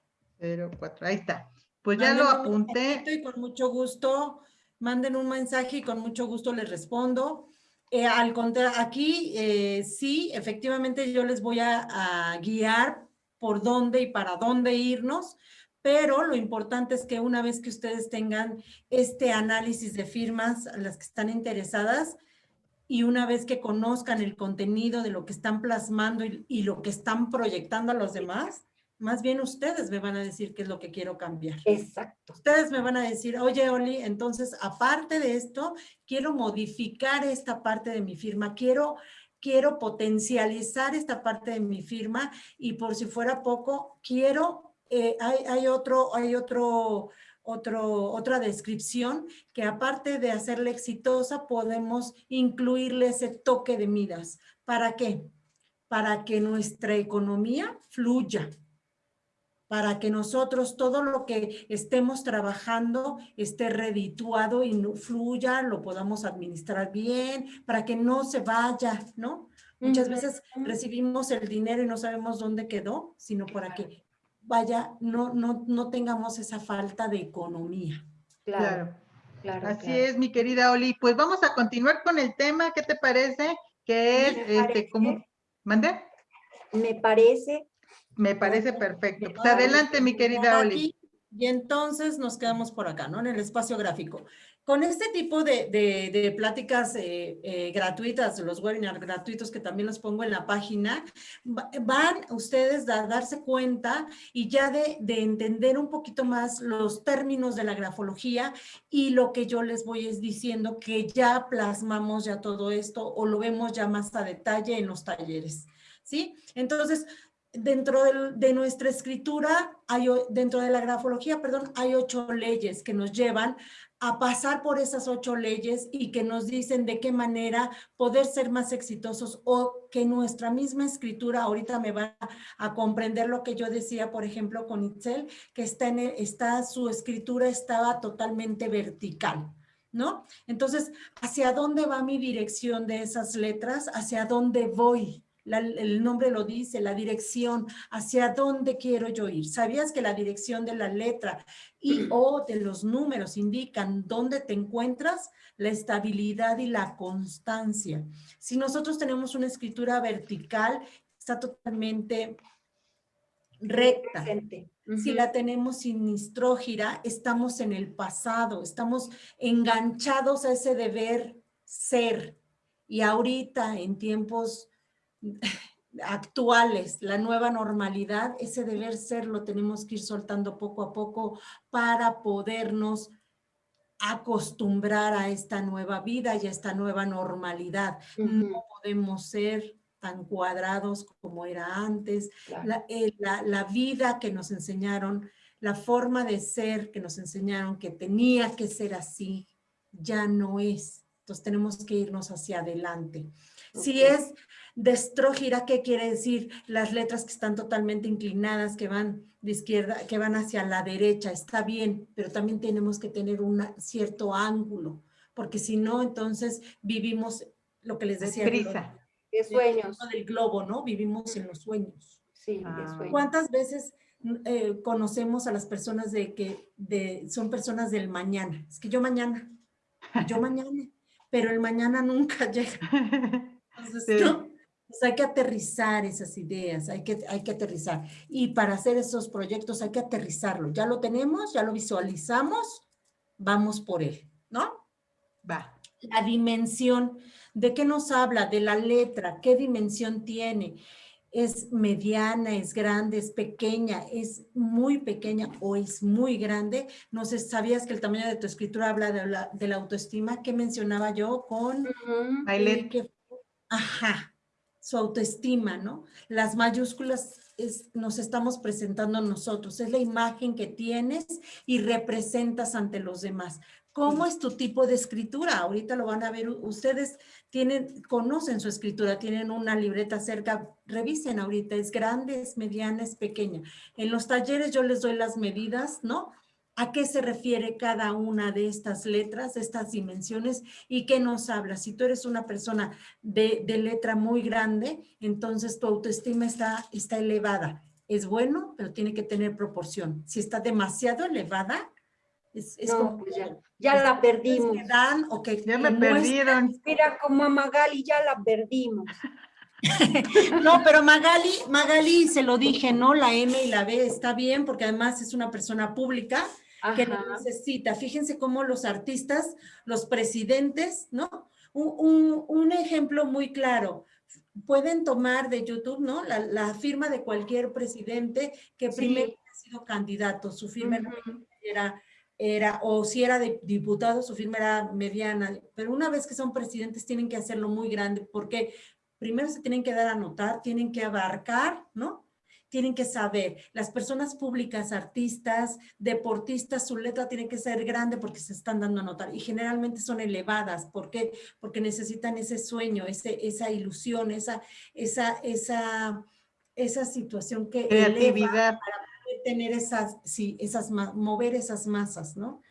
04, ahí está. Pues ya lo apunté. Y con mucho gusto, manden un mensaje y con mucho gusto les respondo. Eh, al aquí eh, sí, efectivamente yo les voy a, guiar por dónde y para dónde irnos, pero lo importante es que una vez que ustedes tengan este análisis de firmas, las que están interesadas, y una vez que conozcan el contenido de lo que están plasmando y lo que están proyectando a los demás, más bien ustedes me van a decir qué es lo que quiero cambiar. Exacto. Ustedes me van a decir, oye, Oli, entonces, aparte de esto, quiero modificar esta parte de mi firma, quiero, quiero potencializar esta parte de mi firma y por si fuera poco, quiero, eh, hay, hay, otro, hay otro, otro, otra descripción que aparte de hacerla exitosa, podemos incluirle ese toque de midas. ¿Para qué? Para que nuestra economía fluya, para que nosotros todo lo que estemos trabajando esté redituado y no fluya, lo podamos administrar bien, para que no se vaya, ¿no? Muchas veces recibimos el dinero y no sabemos dónde quedó, sino para que vaya, no, no, no tengamos esa falta de economía. Claro. claro. Así es, mi querida Oli. Pues vamos a continuar con el tema, ¿qué te parece? Que es, este, como, ¿mande? Me parece. Me parece perfecto. Pues adelante, mi querida Oli. Y entonces nos quedamos por acá, ¿no? En el espacio gráfico. Con este tipo de, pláticas eh, eh, gratuitas, los webinars gratuitos que también los pongo en la página, van ustedes a darse cuenta y ya de, de, entender un poquito más los términos de la grafología y lo que yo les voy es diciendo que ya plasmamos ya todo esto o lo vemos ya más a detalle en los talleres. ¿Sí? Entonces, dentro de, nuestra escritura, hay, dentro de la grafología, perdón, hay ocho leyes que nos llevan a pasar por esas ocho leyes y que nos dicen de qué manera poder ser más exitosos o que nuestra misma escritura ahorita me va a comprender lo que yo decía, por ejemplo, con Itzel, que está, en está su escritura estaba totalmente vertical. ¿No? Entonces, ¿hacia dónde va mi dirección de esas letras? ¿Hacia dónde voy? El nombre lo dice, la dirección, hacia dónde quiero yo ir. ¿Sabías que la dirección de la letra y o de los números indican dónde te encuentras? La estabilidad y la constancia. Si nosotros tenemos una escritura vertical, está totalmente recta. Si la tenemos sinistrógira, estamos en el pasado, estamos enganchados a ese deber ser. Y ahorita, en tiempos actuales, la nueva normalidad, ese deber ser lo tenemos que ir soltando poco a poco para podernos acostumbrar a esta nueva vida y a esta nueva normalidad. No podemos ser tan cuadrados como era antes. Eh, la, la, vida que nos enseñaron, la forma de ser que nos enseñaron que tenía que ser así, ya no es. Entonces tenemos que irnos hacia adelante. Si es destrógira, ¿qué quiere decir? Las letras que están totalmente inclinadas, que van de izquierda, que van hacia la derecha, está bien, pero también tenemos que tener un cierto ángulo, porque si no, entonces vivimos lo que les decía. Prisa. De sueños. Del globo, ¿no? Vivimos en los sueños. Sí, de ah. sueños. ¿Cuántas veces eh, conocemos a las personas de que de, son personas del mañana? Es que yo mañana, yo mañana, pero el mañana nunca llega. Entonces, ¿no? Pues hay que aterrizar esas ideas, hay que, hay que aterrizar. Y para hacer esos proyectos hay que aterrizarlo. Ya lo tenemos, ya lo visualizamos, vamos por él, ¿no? Va. La dimensión, ¿de qué nos habla? De la letra, ¿qué dimensión tiene? ¿Es mediana, es grande, es pequeña, es muy pequeña o es muy grande? No sé, ¿sabías que el tamaño de tu escritura habla de la, de la autoestima? ¿Qué mencionaba yo con... Uh Ajá, su autoestima, ¿no? Las mayúsculas nos estamos presentando nosotros, es la imagen que tienes y representas ante los demás. ¿Cómo es tu tipo de escritura? Ahorita lo van a ver, ustedes tienen, conocen su escritura, tienen una libreta cerca, revisen ahorita, es grande, es mediana, es pequeña. En los talleres yo les doy las medidas, ¿no? A qué se refiere cada una de estas letras, de estas dimensiones y qué nos habla. Si tú eres una persona de, letra muy grande, entonces tu autoestima está, está elevada. Es bueno, pero tiene que tener proporción. Si está demasiado elevada, es, como... Pues ya, la perdimos. Dan, o que, ya me perdieron. Mira, como a Magali ya la perdimos. no, pero Magali, Magali se lo dije, ¿no? La M y la B está bien porque además es una persona pública que necesita. Fíjense cómo los artistas, los presidentes, ¿no? Un, ejemplo muy claro. Pueden tomar de YouTube, ¿no? La, firma de cualquier presidente que primero ha sido candidato. Su firma era, era, o si era de diputado, su firma era mediana. Pero una vez que son presidentes tienen que hacerlo muy grande porque primero se tienen que dar a notar, tienen que abarcar, ¿no? Tienen que saber, las personas públicas, artistas, deportistas, su letra tiene que ser grande porque se están dando a notar y generalmente son elevadas. ¿Por qué? Porque necesitan ese sueño, ese, esa ilusión, esa, esa, esa, esa situación que Creatividad. para poder tener esas, sí, esas, mover esas masas, ¿no?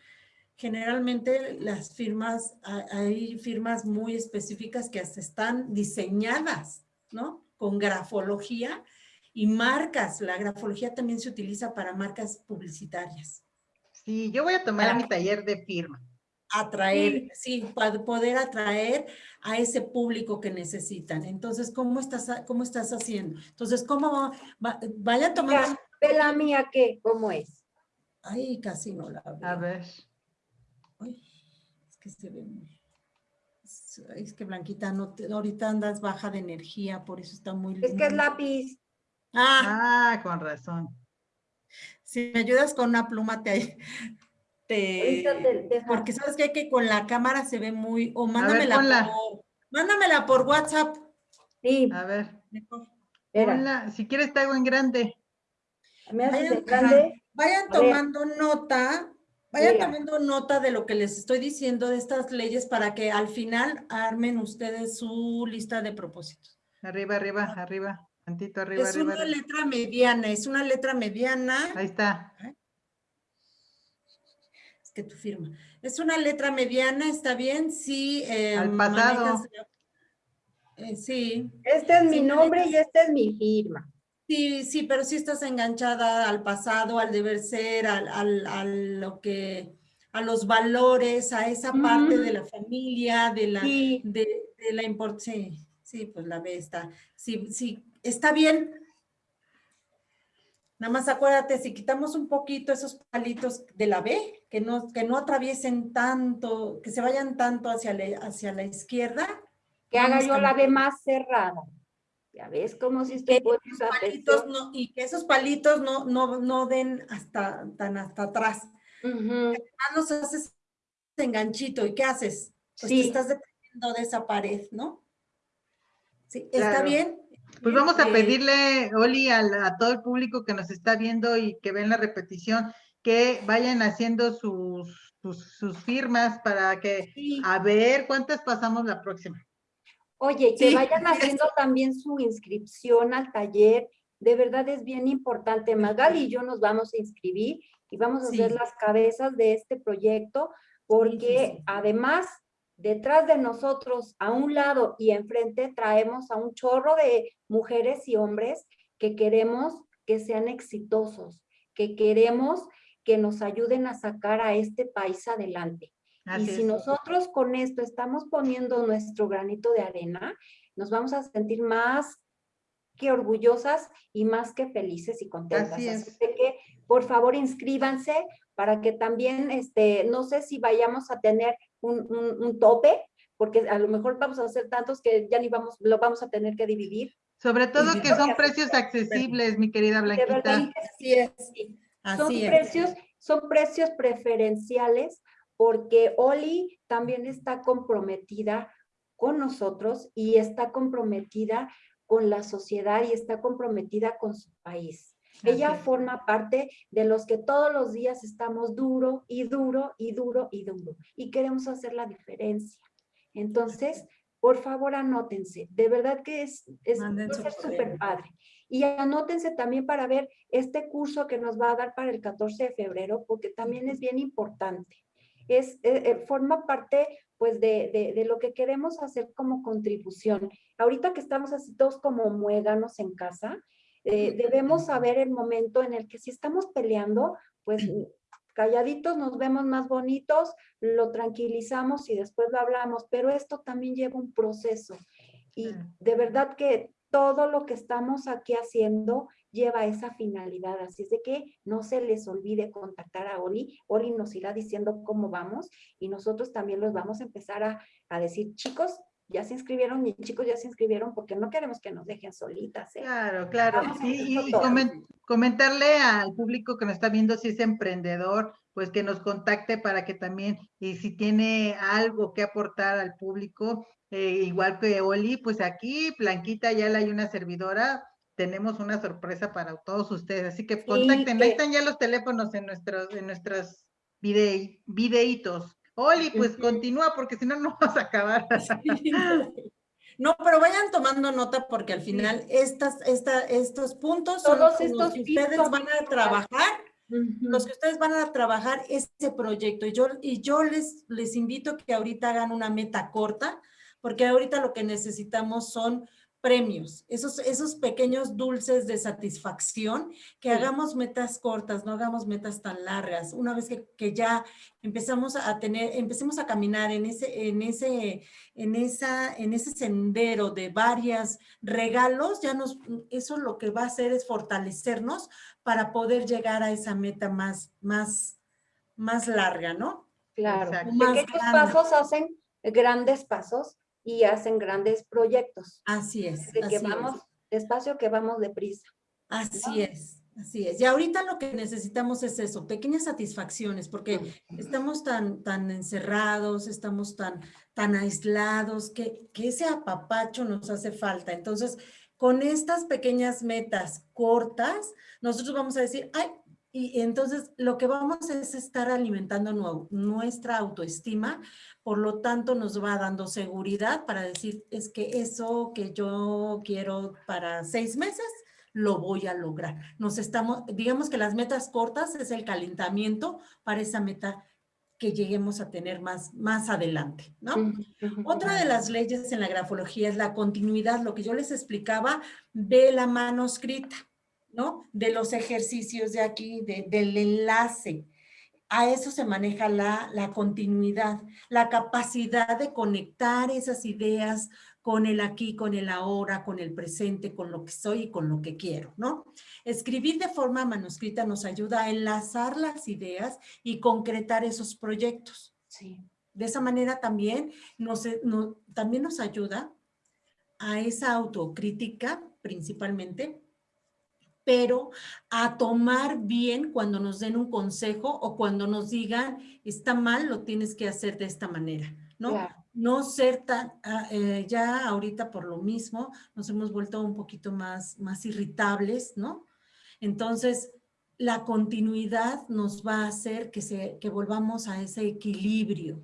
Generalmente las firmas, hay firmas muy específicas que hasta están diseñadas, ¿no? Con grafología y marcas. La grafología también se utiliza para marcas publicitarias. Sí, yo voy a tomar mi taller de firma. Atraer, sí. para poder atraer a ese público que necesitan. Entonces, ¿cómo estás, cómo estás haciendo? Entonces, ¿cómo va, vayan tomando? Ve la mía, ¿qué? ¿Cómo es? Ay, casi no la veo. A ver. es que se ve muy... Es que Blanquita, no ahorita andas baja de energía, por eso está muy... Es que es lápiz. Ah, ah con razón. Si me ayudas con una pluma, te, te, porque sabes que, hay que con la cámara se ve muy, o mándamela por, mándamela por WhatsApp. Sí. A ver. Si quieres te hago en grande. Vayan, grande. vayan tomando nota, vayan tomando nota de lo que les estoy diciendo de estas leyes para que al final armen ustedes su lista de propósitos. Arriba, arriba, arriba. Tantito arriba, es una letra mediana, es una letra mediana. Ahí está. ¿Eh? Es que tu firma. Es una letra mediana, ¿está bien? Sí. Eh, Al pasado. Eh, sí. Este es mi nombre y esta es mi firma. Sí, sí, pero sí estás enganchada al pasado, al deber ser, al, al, lo que, a los valores, a esa parte de la familia, de la, de, de, la importancia. Sí, sí, pues la ve está. Sí, sí, está bien. Nada más acuérdate, si quitamos un poquito esos palitos de la B, que no, que no atraviesen tanto, que se vayan tanto hacia la, hacia la izquierda. Que haga yo la B más cerrada. Ya ves como si estoy no, Y que esos palitos no, no, no den hasta, tan hasta atrás. Además nos haces enganchito. ¿Y qué haces? Pues te estás dependiendo de esa pared, ¿no? Sí, ¿está bien? Pues vamos a pedirle, Oli, a, todo el público que nos está viendo y que ven la repetición, que vayan haciendo sus, sus, firmas para que, a ver cuántas pasamos la próxima. Oye, que vayan haciendo también su inscripción al taller. De verdad es bien importante. Magali y yo nos vamos a inscribir y vamos a ser las cabezas de este proyecto porque además detrás de nosotros, a un lado y enfrente, traemos a un chorro de mujeres y hombres que queremos que sean exitosos, que queremos que nos ayuden a sacar a este país adelante. y si nosotros con esto estamos poniendo nuestro granito de arena, nos vamos a sentir más que orgullosas y más que felices y contentas. Así, es. que, por favor, inscríbanse para que también, este, no sé si vayamos a tener un, tope, porque a lo mejor vamos a hacer tantos que ya ni vamos, lo vamos a tener que dividir. Sobre todo que son precios accesibles, mi querida Blanquita. así es. son precios, son precios preferenciales porque Oli también está comprometida con nosotros y está comprometida con la sociedad y está comprometida con su país. Ella forma parte de los que todos los días estamos duro y duro y duro y duro y queremos hacer la diferencia. Entonces, por favor, anótense. De verdad que es súper padre. Y anótense también para ver este curso que nos va a dar para el 14 de febrero, porque también es bien importante. Es, eh, eh, forma parte pues de, de, de, lo que queremos hacer como contribución. Ahorita que estamos así todos como muéganos en casa, eh, debemos saber el momento en el que si estamos peleando, pues calladitos nos vemos más bonitos, lo tranquilizamos y después lo hablamos, pero esto también lleva un proceso. Y de verdad que todo lo que estamos aquí haciendo lleva esa finalidad, así es de que no se les olvide contactar a Oli, Oli nos irá diciendo cómo vamos y nosotros también los vamos a empezar a, a decir, chicos, ya se inscribieron, mis chicos ya se inscribieron porque no queremos que nos dejen solitas. ¿eh? Claro, claro. y comentarle al público que nos está viendo si es emprendedor, pues que nos contacte para que también, y si tiene algo que aportar al público, eh, igual que Oli, pues aquí, Blanquita, ya hay una servidora, tenemos una sorpresa para todos ustedes, así que contacten, ahí están ya los teléfonos en nuestros, en nuestros videitos. Oli, pues continúa porque si no, no vas a acabar. No, pero vayan tomando nota porque al final estas, esta, estos puntos son Todos los que ustedes van a trabajar, los que ustedes van a trabajar ese proyecto. Y yo, y yo les, les invito que ahorita hagan una meta corta, porque ahorita lo que necesitamos son premios, esos, esos pequeños dulces de satisfacción, que hagamos metas cortas, no hagamos metas tan largas. Una vez que, que, ya empezamos a tener, empecemos a caminar en ese, en, ese, en, esa, en ese sendero de varios regalos, ya nos, eso lo que va a hacer es fortalecernos para poder llegar a esa meta más, más, más larga, ¿no? Claro, pequeños pasos hacen grandes pasos y hacen grandes proyectos. Así es. De que vamos despacio, que vamos deprisa. Así es. Así es. Y ahorita lo que necesitamos es eso, pequeñas satisfacciones, porque estamos tan, tan encerrados, estamos tan, tan aislados, que, que ese apapacho nos hace falta. Entonces, con estas pequeñas metas cortas, nosotros vamos a decir, ay, y entonces lo que vamos es estar alimentando nuestra autoestima, por lo tanto nos va dando seguridad para decir, es que eso que yo quiero para seis meses, lo voy a lograr. Nos estamos, digamos que las metas cortas es el calentamiento para esa meta que lleguemos a tener más, más adelante, ¿no? Otra de las leyes en la grafología es la continuidad, lo que yo les explicaba de la manuscrita. ¿no? De los ejercicios de aquí, del enlace. A eso se maneja la, la continuidad, la capacidad de conectar esas ideas con el aquí, con el ahora, con el presente, con lo que soy y con lo que quiero, ¿no? Escribir de forma manuscrita nos ayuda a enlazar las ideas y concretar esos proyectos. Sí. De esa manera también nos, también nos ayuda a esa autocrítica principalmente pero a tomar bien cuando nos den un consejo o cuando nos digan, está mal, lo tienes que hacer de esta manera, ¿no? No ser tan, ah, eh, ya ahorita por lo mismo, nos hemos vuelto un poquito más, más irritables, ¿no? Entonces, la continuidad nos va a hacer que, se, que volvamos a ese equilibrio,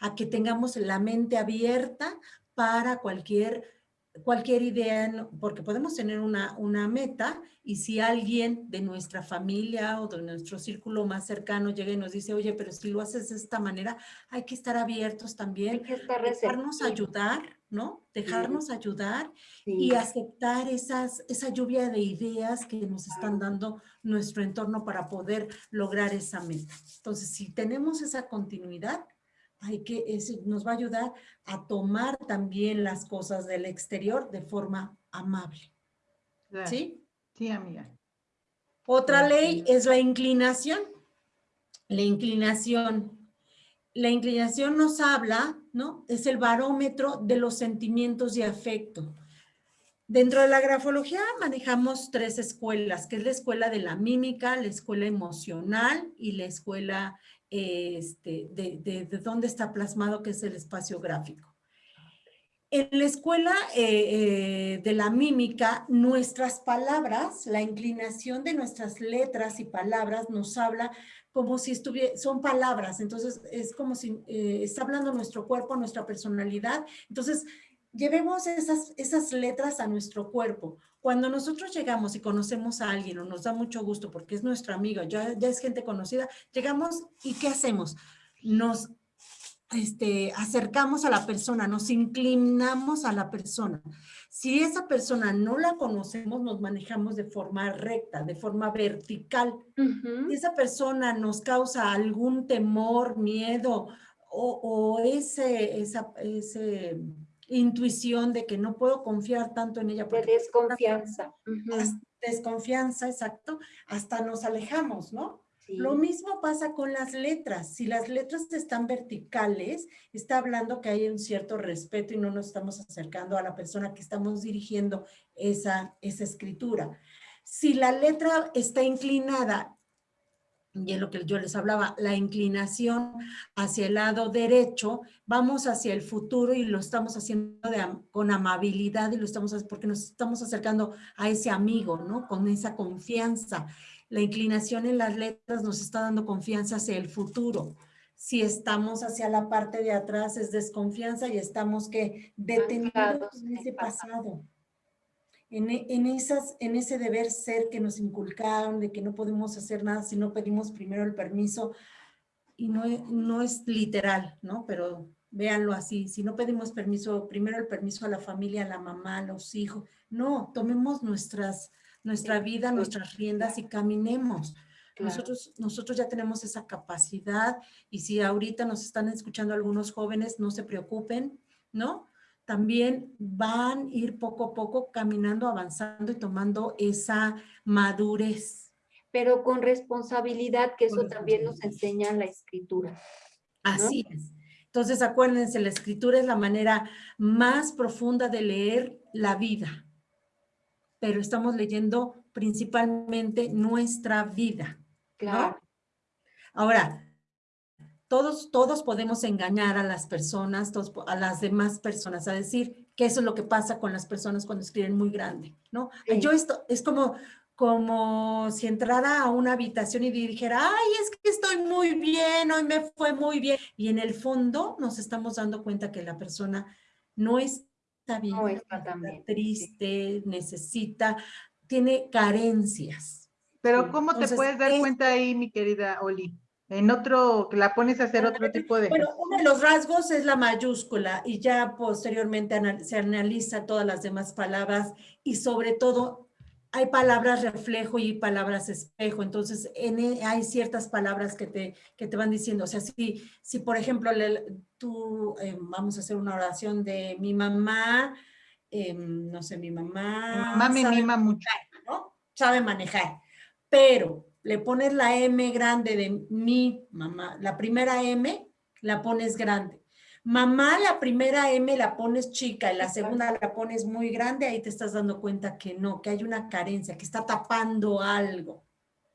a que tengamos la mente abierta para cualquier cualquier idea, porque podemos tener una, una meta y si alguien de nuestra familia o de nuestro círculo más cercano llega y nos dice, oye, pero si lo haces de esta manera, hay que estar abiertos también, hay que estar dejarnos ayudar, ¿no? Dejarnos ayudar y aceptar esas, esa lluvia de ideas que nos están dando nuestro entorno para poder lograr esa meta. Entonces, si tenemos esa continuidad, hay que, nos va a ayudar a tomar también las cosas del exterior de forma amable. ¿Sí? Sí, amiga. Otra ley es la inclinación. La inclinación. La inclinación nos habla, ¿no? Es el barómetro de los sentimientos y afecto. Dentro de la grafología manejamos tres escuelas, que es la escuela de la mímica, la escuela emocional y la escuela este, de, de, dónde está plasmado, que es el espacio gráfico. En la escuela eh, eh, de la mímica, nuestras palabras, la inclinación de nuestras letras y palabras nos habla como si estuviera, son palabras, entonces es como si eh, está hablando nuestro cuerpo, nuestra personalidad. Entonces, llevemos esas, esas letras a nuestro cuerpo. Cuando nosotros llegamos y conocemos a alguien o nos da mucho gusto porque es nuestro amigo, ya, ya es gente conocida, llegamos y ¿qué hacemos? Nos este, acercamos a la persona, nos inclinamos a la persona. Si esa persona no la conocemos, nos manejamos de forma recta, de forma vertical. Si esa persona nos causa algún temor, miedo o, o ese, esa, ese intuición de que no puedo confiar tanto en ella. De desconfianza. Desconfianza, exacto. Hasta nos alejamos, ¿no? Lo mismo pasa con las letras. Si las letras están verticales, está hablando que hay un cierto respeto y no nos estamos acercando a la persona que estamos dirigiendo esa, esa escritura. Si la letra está inclinada y es lo que yo les hablaba, la inclinación hacia el lado derecho, vamos hacia el futuro y lo estamos haciendo con amabilidad y lo estamos porque nos estamos acercando a ese amigo, ¿no? Con esa confianza. La inclinación en las letras nos está dando confianza hacia el futuro. Si estamos hacia la parte de atrás es desconfianza y estamos que detenidos en ese pasado. En, en, esas, en ese deber ser que nos inculcaron de que no podemos hacer nada si no pedimos primero el permiso. Y no, no es literal, ¿no? Pero véanlo así, si no pedimos permiso, primero el permiso a la familia, a la mamá, a los hijos. No, tomemos nuestras, nuestra vida, nuestras riendas y caminemos. Nosotros, nosotros ya tenemos esa capacidad y si ahorita nos están escuchando algunos jóvenes, no se preocupen, ¿no? También van a ir poco a poco caminando, avanzando y tomando esa madurez. Pero con responsabilidad, que eso también nos enseña la escritura. Así es. Entonces, acuérdense, la escritura es la manera más profunda de leer la vida. Pero estamos leyendo principalmente nuestra vida. Claro. Ahora, todos, todos podemos engañar a las personas, a las demás personas, a decir que eso es lo que pasa con las personas cuando escriben muy grande, ¿no? Yo esto, es como, como si entrara a una habitación y dijera, ay, es que estoy muy bien, hoy me fue muy bien. Y en el fondo nos estamos dando cuenta que la persona no está bien, no está, triste, necesita, tiene carencias. Pero ¿cómo te puedes dar cuenta ahí, mi querida Oli? En otro, la pones a hacer otro tipo de... Bueno, uno de los rasgos es la mayúscula y ya posteriormente se analiza todas las demás palabras y sobre todo hay palabras reflejo y palabras espejo, entonces en, e, hay ciertas palabras que te, que te van diciendo, o sea, si, si por ejemplo tú, eh, vamos a hacer una oración de mi mamá, em, no sé, mi mamá... Mi mamá me mima mucho. ¿no? Sabe manejar pero le pones la M grande de mi mamá, la primera M la pones grande. Mamá, la primera M la pones chica y la segunda la pones muy grande, ahí te estás dando cuenta que no, que hay una carencia, que está tapando algo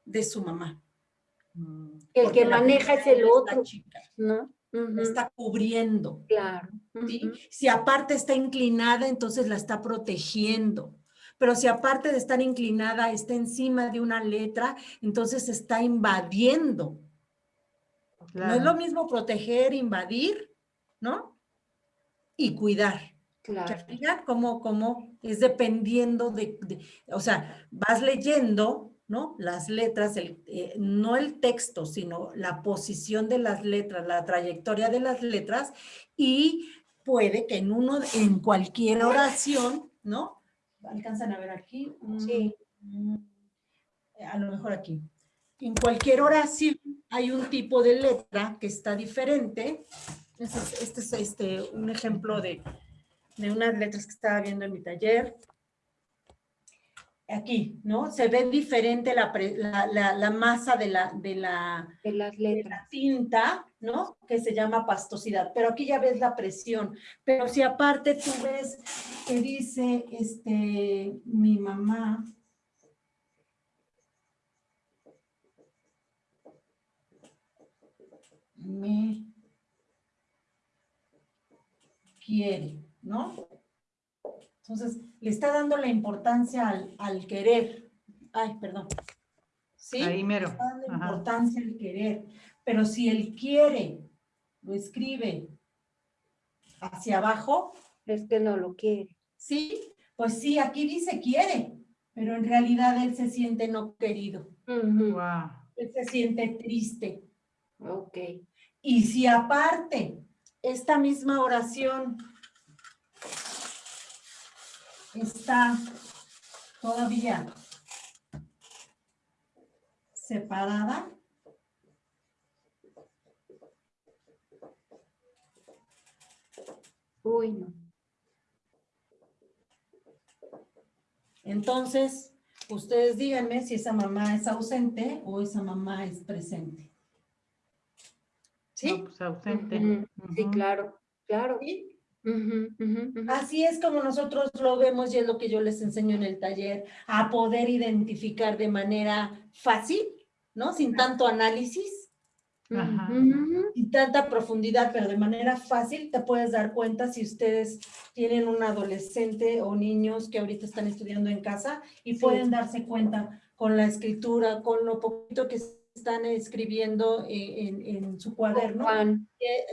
de su mamá. Mm. El que maneja es el otro, ¿no? Está cubriendo. Claro. Si aparte está inclinada, entonces la está protegiendo. Pero si aparte de estar inclinada está encima de una letra, entonces está invadiendo. No es lo mismo proteger, invadir, ¿no? Y cuidar. Claro. Como, como es dependiendo de, o sea, vas leyendo, ¿no? Las letras, el, eh, no el texto, sino la posición de las letras, la trayectoria de las letras y puede que en uno, en cualquier oración, ¿no? Alcanzan a ver aquí. Sí. Mm, a lo mejor aquí. En cualquier oración hay un tipo de letra que está diferente. Este es, este, este un ejemplo de, de unas letras que estaba viendo en mi taller aquí, ¿no? Se ve diferente la, la, la, masa de la, de, la, de las letras. tinta, ¿no? Que se llama pastosidad, pero aquí ya ves la presión. Pero si aparte tú ves que dice, este, mi mamá, me quiere, ¿no? Entonces, le está dando la importancia al, querer. Ay, perdón. ¿Sí? Ahí mero. está dando la importancia al querer. Pero si él quiere, lo escribe hacia abajo. Es que no lo quiere. Sí, pues sí, aquí dice quiere, pero en realidad él se siente no querido. Él se siente triste. Ok. Y si aparte, esta misma oración está todavía separada. Uy, no. Entonces, ustedes díganme si esa mamá es ausente o esa mamá es presente. ¿Sí? pues ausente. Sí, claro, claro. Así es como nosotros lo vemos y es lo que yo les enseño en el taller, a poder identificar de manera fácil, ¿no? Sin tanto análisis, sin tanta profundidad, pero de manera fácil te puedes dar cuenta si ustedes tienen un adolescente o niños que ahorita están estudiando en casa y pueden darse cuenta con la escritura, con lo poquito que están escribiendo en, su cuaderno,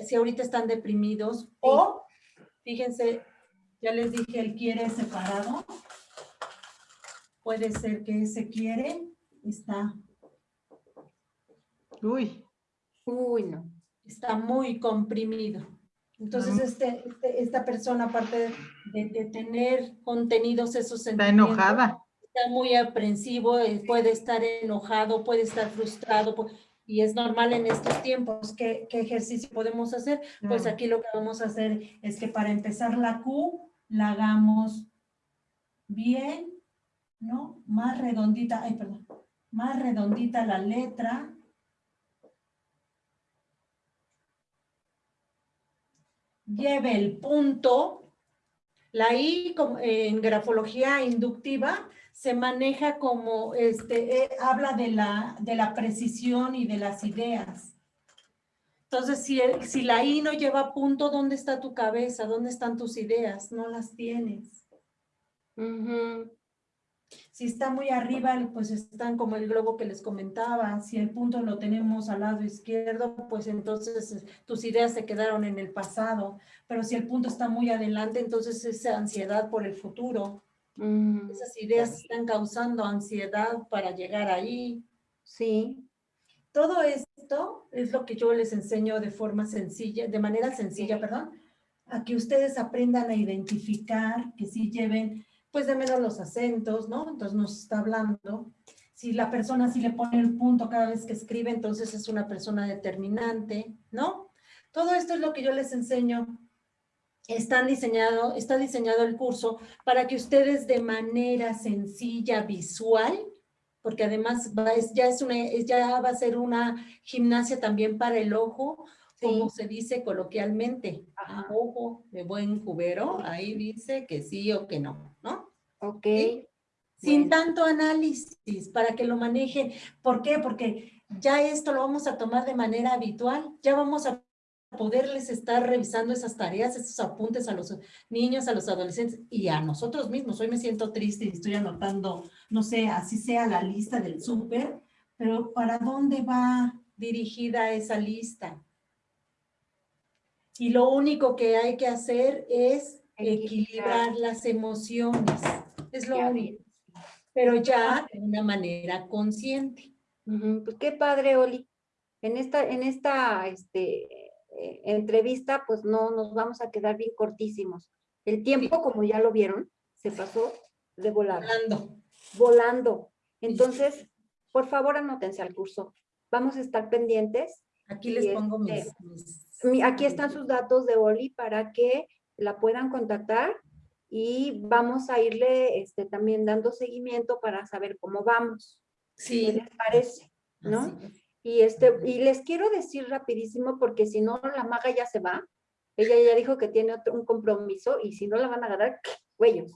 si ahorita están deprimidos o, fíjense, ya les dije, él quiere separado. Puede ser que ese quiere está... Uy. Uy, no. Está muy comprimido. Entonces, este, este, esta persona, aparte de, tener contenidos esos sentimientos... Está enojada. Está muy aprensivo, eh, puede estar enojado, puede estar frustrado, y es normal en estos tiempos. ¿Qué, qué ejercicio podemos hacer? Pues aquí lo que vamos a hacer es que para empezar la Q, la hagamos bien, ¿no? Más redondita, ay, perdón, más redondita la letra, lleve el punto. La I en grafología inductiva se maneja como, este, eh, habla de la, de la precisión y de las ideas. Entonces, si, si la I no lleva punto, ¿dónde está tu cabeza? ¿Dónde están tus ideas? No las tienes. Si está muy arriba, pues están como el globo que les comentaba. Si el punto lo tenemos al lado izquierdo, pues entonces eh, tus ideas se quedaron en el pasado. Pero si el punto está muy adelante, entonces es ansiedad por el futuro. Mm. Esas ideas están causando ansiedad para llegar ahí. Sí. Todo esto es lo que yo les enseño de forma sencilla, de manera sencilla, perdón, a que ustedes aprendan a identificar, que sí lleven pues de menos los acentos, ¿no? Entonces nos está hablando. Si la persona sí le pone el punto cada vez que escribe, entonces es una persona determinante, ¿no? Todo esto es lo que yo les enseño. Están diseñado, está diseñado el curso para que ustedes de manera sencilla, visual, porque además va, ya, es una, ya va a ser una gimnasia también para el ojo, como se dice coloquialmente, ojo de buen cubero, ahí dice que sí o que no, ¿no? Ok. Sin tanto análisis, para que lo manejen. ¿Por qué? Porque ya esto lo vamos a tomar de manera habitual, ya vamos a poderles estar revisando esas tareas, esos apuntes a los niños, a los adolescentes y a nosotros mismos. Hoy me siento triste y estoy anotando, no sé, así sea la lista del súper, pero ¿para dónde va dirigida esa lista? Y lo único que hay que hacer es equilibrar las emociones. Es lo único. Pero ya de una manera consciente. Pues qué padre, Oli. En esta, en esta este, eh, entrevista, pues no nos vamos a quedar bien cortísimos. El tiempo, como ya lo vieron, se pasó de volar. Volando. Volando. Entonces, por favor, anótense al curso. Vamos a estar pendientes. Aquí les pongo mis este, aquí están sus datos de Oli para que la puedan contactar y vamos a irle este, también dando seguimiento para saber cómo vamos. Sí. ¿Qué les parece? ¿No? Y, este, y les quiero decir rapidísimo porque si no la maga ya se va. Ella ya dijo que tiene otro, un compromiso y si no la van a agarrar, cuellos.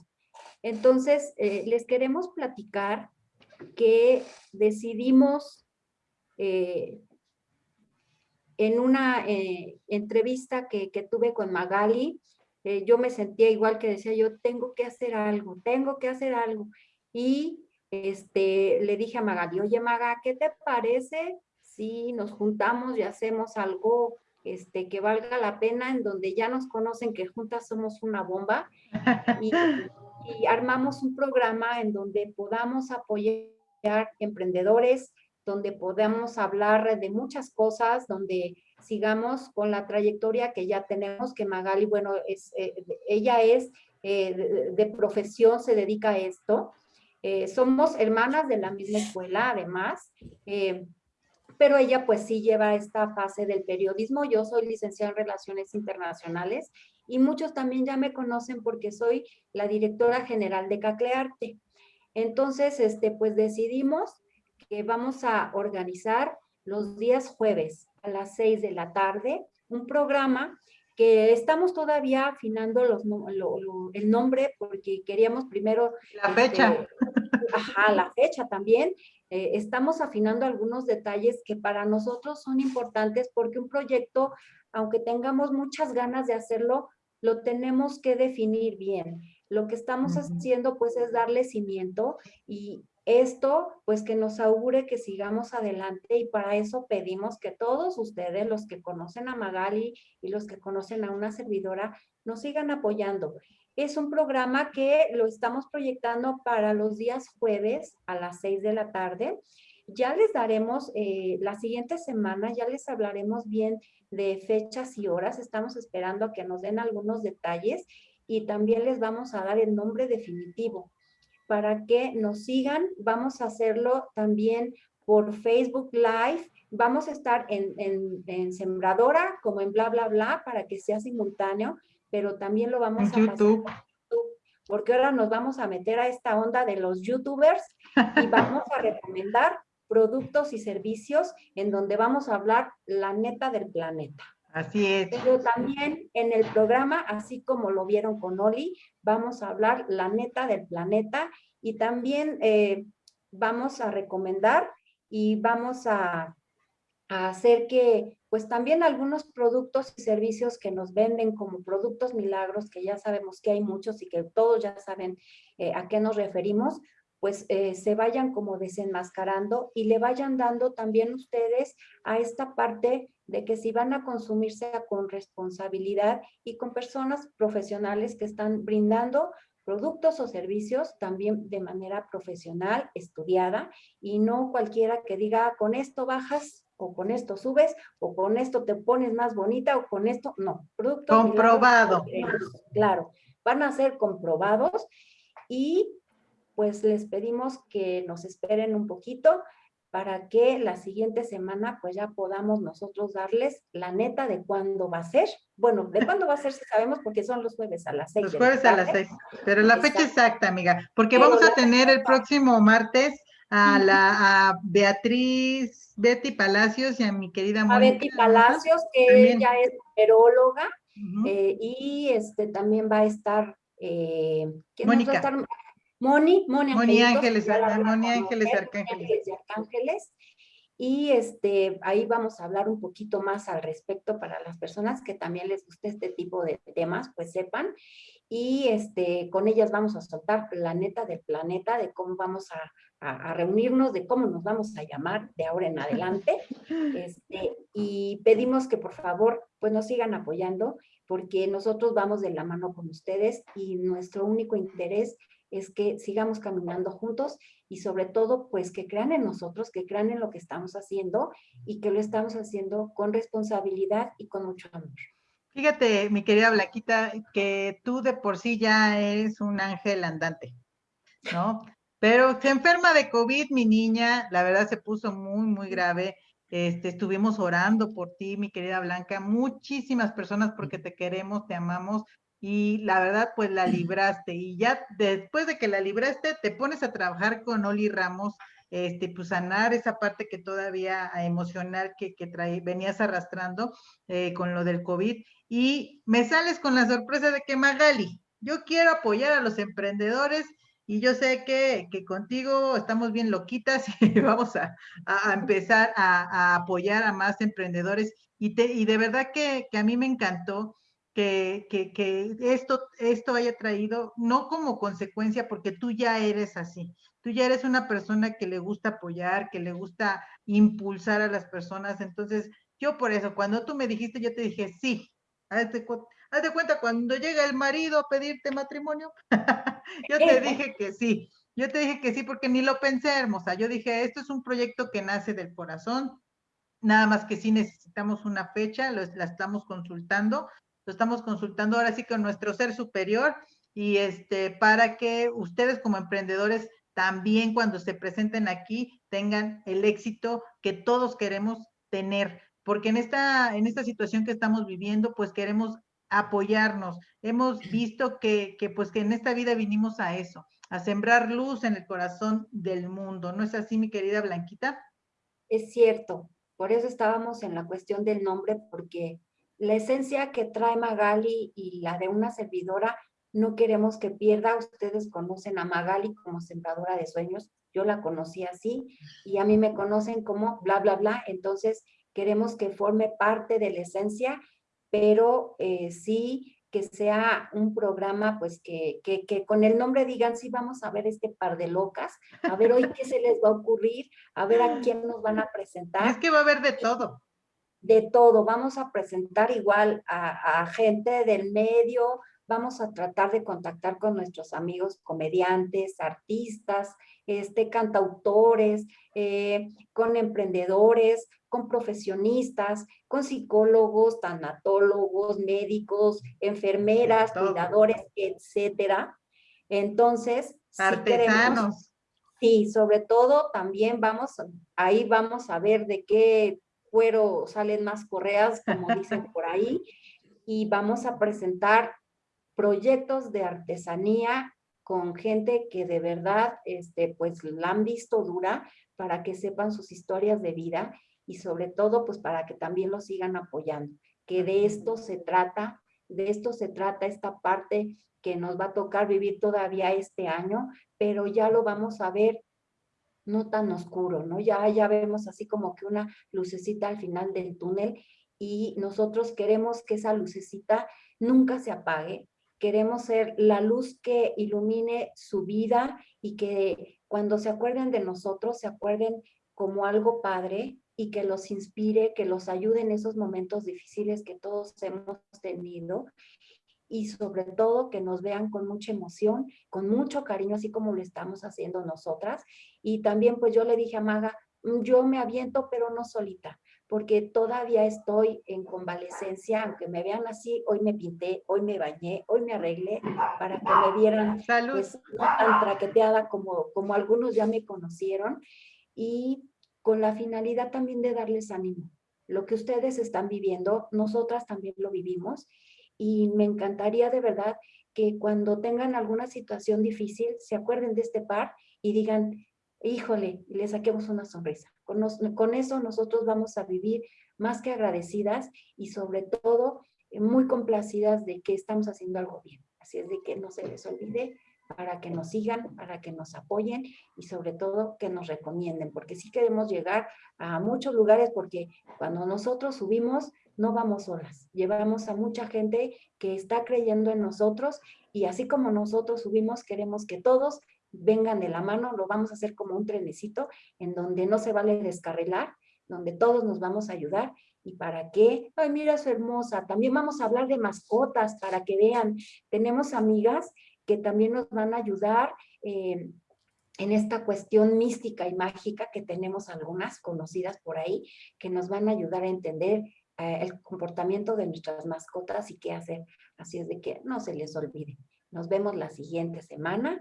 Entonces, eh, les queremos platicar que decidimos eh, en una eh, entrevista que, tuve con Magali, yo me sentía igual que decía yo, tengo que hacer algo, tengo que hacer algo. Y este, le dije a Magali, oye Maga, ¿qué te parece si nos juntamos y hacemos algo este, que valga la pena, en donde ya nos conocen que juntas somos una bomba y, y armamos un programa en donde podamos apoyar emprendedores, donde podamos hablar de muchas cosas, donde sigamos con la trayectoria que ya tenemos, que Magali, bueno, es, eh, ella es eh, de, profesión, se dedica a esto. Eh, somos hermanas de la misma escuela, además, pero ella pues sí lleva esta fase del periodismo. Yo soy licenciada en Relaciones Internacionales y muchos también ya me conocen porque soy la directora general de Caclearte. Entonces, este, pues decidimos que vamos a organizar los días jueves a las seis de la tarde un programa que estamos todavía afinando los, el nombre porque queríamos primero... La fecha. Este, ajá, la fecha también. Eh, estamos afinando algunos detalles que para nosotros son importantes porque un proyecto, aunque tengamos muchas ganas de hacerlo, lo tenemos que definir bien. Lo que estamos haciendo pues es darle cimiento y Esto, pues que nos augure que sigamos adelante y para eso pedimos que todos ustedes, los que conocen a Magali y los que conocen a una servidora, nos sigan apoyando. Es un programa que lo estamos proyectando para los días jueves a las seis de la tarde. Ya les daremos, eh, la siguiente semana, ya les hablaremos bien de fechas y horas. Estamos esperando a que nos den algunos detalles y también les vamos a dar el nombre definitivo para que nos sigan. Vamos a hacerlo también por Facebook Live. Vamos a estar en, en, Sembradora como en bla, bla, bla para que sea simultáneo, pero también lo vamos a YouTube. porque ahora nos vamos a meter a esta onda de los youtubers y vamos a recomendar productos y servicios en donde vamos a hablar la neta del planeta. Así es. Pero también en el programa, así como lo vieron con Oli, vamos a hablar la neta del planeta y también eh, vamos a recomendar y vamos a, hacer que, pues también algunos productos y servicios que nos venden como productos milagros, que ya sabemos que hay muchos y que todos ya saben eh, a qué nos referimos, pues eh, se vayan como desenmascarando y le vayan dando también ustedes a esta parte de que si van a consumirse con responsabilidad y con personas profesionales que están brindando productos o servicios también de manera profesional, estudiada, y no cualquiera que diga, ah, con esto bajas, o con esto subes, o con esto te pones más bonita, o con esto, no. Productos Comprobado. Claro, van a ser comprobados y pues les pedimos que nos esperen un poquito para que la siguiente semana pues ya podamos nosotros darles la neta de cuándo va a ser. Bueno, de cuándo va a ser si sabemos porque son los jueves a las seis. Los jueves a las seis, pero la fecha exacta, amiga, porque vamos a tener el próximo martes a la a Beatriz, Betty Palacios y a mi querida Mónica. A Betty Palacios, que ella es peróloga eh, y este también va a estar, eh, Mónica. Va a estar? Moni, Moni, Moni Ángeles, Moni Ángeles Arcángeles. Arcángeles. Y este, ahí vamos a hablar un poquito más al respecto para las personas que también les guste este tipo de temas, pues sepan. Y este, con ellas vamos a soltar la neta del planeta, de cómo vamos a, a, reunirnos, de cómo nos vamos a llamar de ahora en adelante. Este, y pedimos que por favor, pues nos sigan apoyando, porque nosotros vamos de la mano con ustedes y nuestro único interés es que sigamos caminando juntos y sobre todo, pues que crean en nosotros, que crean en lo que estamos haciendo y que lo estamos haciendo con responsabilidad y con mucho amor. Fíjate, mi querida Blaquita, que tú de por sí ya eres un ángel andante, ¿no? Pero se enferma de COVID, mi niña, la verdad se puso muy, muy grave. Este, estuvimos orando por ti, mi querida Blanca, muchísimas personas porque te queremos, te amamos, y la verdad, pues la libraste. Y ya después de que la libraste, te pones a trabajar con Oli Ramos, este, pues sanar esa parte que todavía emocional que, que venías arrastrando eh, con lo del COVID. Y me sales con la sorpresa de que Magali, yo quiero apoyar a los emprendedores y yo sé que, que contigo estamos bien loquitas y vamos a, a empezar a, a, apoyar a más emprendedores. Y, te, y de verdad que, que a mí me encantó que, que, esto, esto haya traído, no como consecuencia, porque tú ya eres así, tú ya eres una persona que le gusta apoyar, que le gusta impulsar a las personas, entonces yo por eso, cuando tú me dijiste, yo te dije, sí, hazte, de cuenta, cuando llega el marido a pedirte matrimonio, yo te dije que sí, yo te dije que sí porque ni lo pensé, hermosa, yo dije, esto es un proyecto que nace del corazón, nada más que sí necesitamos una fecha, la estamos consultando, estamos consultando ahora sí con nuestro ser superior y este, para que ustedes como emprendedores también cuando se presenten aquí tengan el éxito que todos queremos tener, porque en esta, en esta situación que estamos viviendo, pues queremos apoyarnos. Hemos visto que, que, pues que en esta vida vinimos a eso, a sembrar luz en el corazón del mundo. ¿No es así, mi querida Blanquita? Es cierto. Por eso estábamos en la cuestión del nombre, porque la esencia que trae Magali y la de una servidora, no queremos que pierda. Ustedes conocen a Magali como sembradora de sueños. Yo la conocí así y a mí me conocen como bla, bla, bla. Entonces queremos que forme parte de la esencia, pero eh, sí que sea un programa, pues que, que, que, con el nombre digan, sí, vamos a ver este par de locas, a ver hoy qué se les va a ocurrir, a ver a quién nos van a presentar. Es que va a haber de todo. De todo, vamos a presentar igual a, a gente del medio, vamos a tratar de contactar con nuestros amigos comediantes, artistas, este, cantautores, eh, con emprendedores, con profesionistas, con psicólogos, tanatólogos, médicos, enfermeras, cuidadores, etcétera. Entonces, artesanos. sí, sobre todo también vamos, ahí vamos a ver de qué cuero salen más correas, como dicen por ahí, y vamos a presentar proyectos de artesanía con gente que de verdad, este, pues la han visto dura para que sepan sus historias de vida y sobre todo, pues para que también lo sigan apoyando, que de esto se trata, de esto se trata esta parte que nos va a tocar vivir todavía este año, pero ya lo vamos a ver no tan oscuro, ¿no? Ya, ya vemos así como que una lucecita al final del túnel y nosotros queremos que esa lucecita nunca se apague, queremos ser la luz que ilumine su vida y que cuando se acuerden de nosotros, se acuerden como algo padre y que los inspire, que los ayude en esos momentos difíciles que todos hemos tenido y sobre todo que nos vean con mucha emoción, con mucho cariño, así como lo estamos haciendo nosotras. Y también pues yo le dije a Maga, mm, yo me aviento pero no solita, porque todavía estoy en convalecencia, aunque me vean así, hoy me pinté, hoy me bañé, hoy me arreglé para que me vieran pues, tan traqueteada como, como algunos ya me conocieron. Y con la finalidad también de darles ánimo. Lo que ustedes están viviendo, nosotras también lo vivimos y me encantaría de verdad que cuando tengan alguna situación difícil se acuerden de este par y digan, híjole, le saquemos una sonrisa. Con, con eso nosotros vamos a vivir más que agradecidas y sobre todo muy complacidas de que estamos haciendo algo bien. Así es de que no se les olvide para que nos sigan, para que nos apoyen y sobre todo que nos recomienden, porque sí queremos llegar a muchos lugares porque cuando nosotros subimos no vamos solas, llevamos a mucha gente que está creyendo en nosotros y así como nosotros subimos queremos que todos vengan de la mano, lo vamos a hacer como un trenecito en donde no se vale descarrilar, donde todos nos vamos a ayudar ¿Y para qué? Ay, mira, es hermosa. También vamos a hablar de mascotas para que vean. Tenemos amigas que también nos van a ayudar eh, en esta cuestión mística y mágica que tenemos algunas conocidas por ahí, que nos van a ayudar a entender eh, el comportamiento de nuestras mascotas y qué hacer. Así es de que no se les olvide. Nos vemos la siguiente semana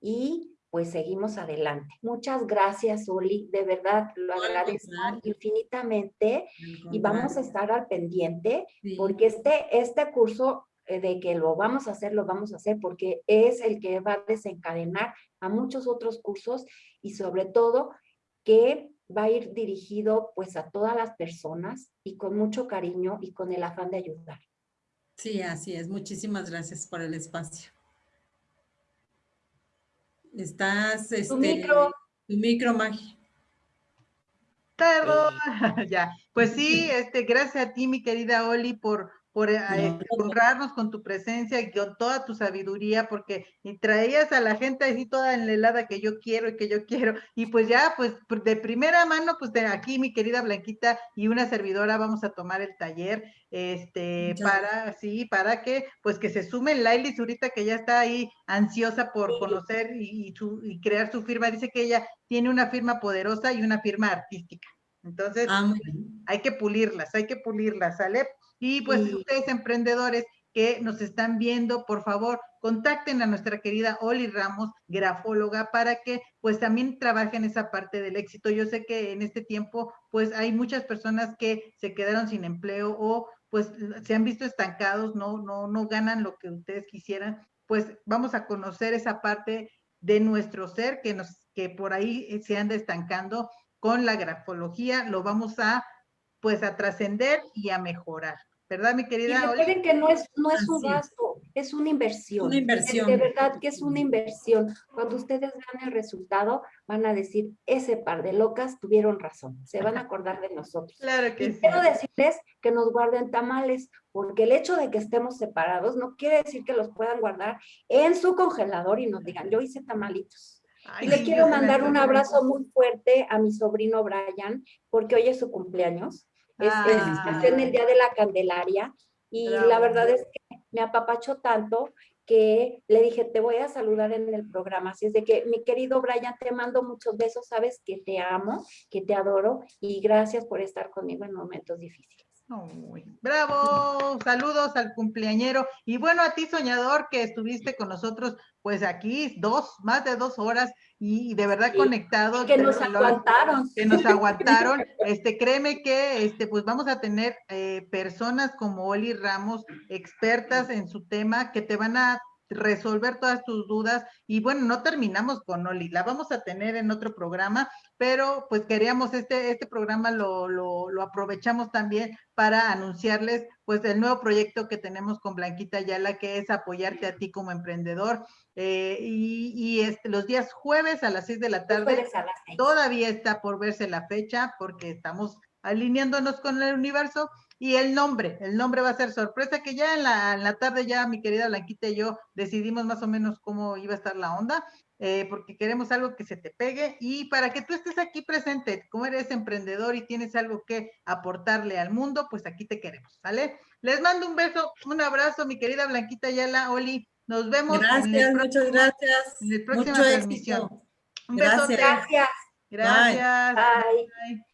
y pues seguimos adelante. Muchas gracias, Oli, de verdad lo agradezco infinitamente y vamos a estar al pendiente porque este, este curso eh, de que lo vamos a hacer, lo vamos a hacer porque es el que va a desencadenar a muchos otros cursos y sobre todo que va a ir dirigido pues a todas las personas y con mucho cariño y con el afán de ayudar. Sí, así es. Muchísimas gracias por el espacio. Estás, este, tu micro. Tu micro, Magi. Perdón, ya. Pues sí, este, gracias a ti, mi querida Oli, por, por eh, honrarnos con tu presencia y con toda tu sabiduría, porque traías a la gente así toda enlelada que yo quiero y que yo quiero. Y pues ya, pues de primera mano, pues de aquí mi querida Blanquita y una servidora vamos a tomar el taller, este, para, sí, para que, pues que se sumen Lailis ahorita que ya está ahí ansiosa por conocer y, y crear su firma. Dice que ella tiene una firma poderosa y una firma artística. Entonces, ah, hay que pulirlas, hay que pulirlas, ¿sale? Y pues ustedes emprendedores que nos están viendo, por favor, contacten a nuestra querida Oli Ramos, grafóloga, para que pues también trabajen esa parte del éxito. Yo sé que en este tiempo pues hay muchas personas que se quedaron sin empleo o pues se han visto estancados, no, no, no ganan lo que ustedes quisieran. Pues vamos a conocer esa parte de nuestro ser que nos que por ahí se anda estancando con la grafología, lo vamos a pues a trascender y a mejorar. ¿Verdad, mi querida? Y recuerden que no es, no es un gasto, es una inversión. Una inversión. De, verdad que es una inversión. Cuando ustedes vean el resultado, van a decir, ese par de locas tuvieron razón. Se van a acordar de nosotros. Claro que y sí. quiero decirles que nos guarden tamales, porque el hecho de que estemos separados no quiere decir que los puedan guardar en su congelador y nos digan, yo hice tamalitos. Ay, y le quiero mandar un abrazo muy fuerte a mi sobrino Brian, porque hoy es su cumpleaños. Es, es- Ah. nació en el Día de la Candelaria y la Bravo. verdad es que me apapachó tanto que le dije, te voy a saludar en el programa. Así es de que, mi querido Brian, te mando muchos besos, sabes que te amo, que te adoro y gracias por estar conmigo en momentos difíciles. Uy, bravo, saludos al cumpleañero y bueno a ti soñador que estuviste con nosotros pues aquí dos, más de dos horas y, de verdad Sí, conectado. Que nos aguantaron. que nos aguantaron. Este, créeme que este, pues vamos a tener eh, personas como Oli Ramos, expertas en su tema, que te van a resolver todas tus dudas. Y bueno, no terminamos con Oli, la vamos a tener en otro programa, pero pues queríamos este, este programa lo, lo, lo aprovechamos también para anunciarles pues el nuevo proyecto que tenemos con Blanquita Ayala, que es apoyarte a ti como emprendedor. Eh, y y este, los días jueves a las seis de la tarde. Todavía está por verse la fecha porque estamos alineándonos con el universo y el nombre, el nombre va a ser sorpresa que ya en la, en la tarde ya mi querida Blanquita y yo decidimos más o menos cómo iba a estar la onda, eh, porque queremos algo que se te pegue y para que tú estés aquí presente, como eres emprendedor y tienes algo que aportarle al mundo, pues aquí te queremos, ¿sale? Les mando un beso, un abrazo, mi querida Blanquita Yala, Oli, nos vemos en Gracias, muchas gracias. en el próxima Mucho transmisión. éxito. Un. Gracias. Gracias. Gracias. Bye. Bye.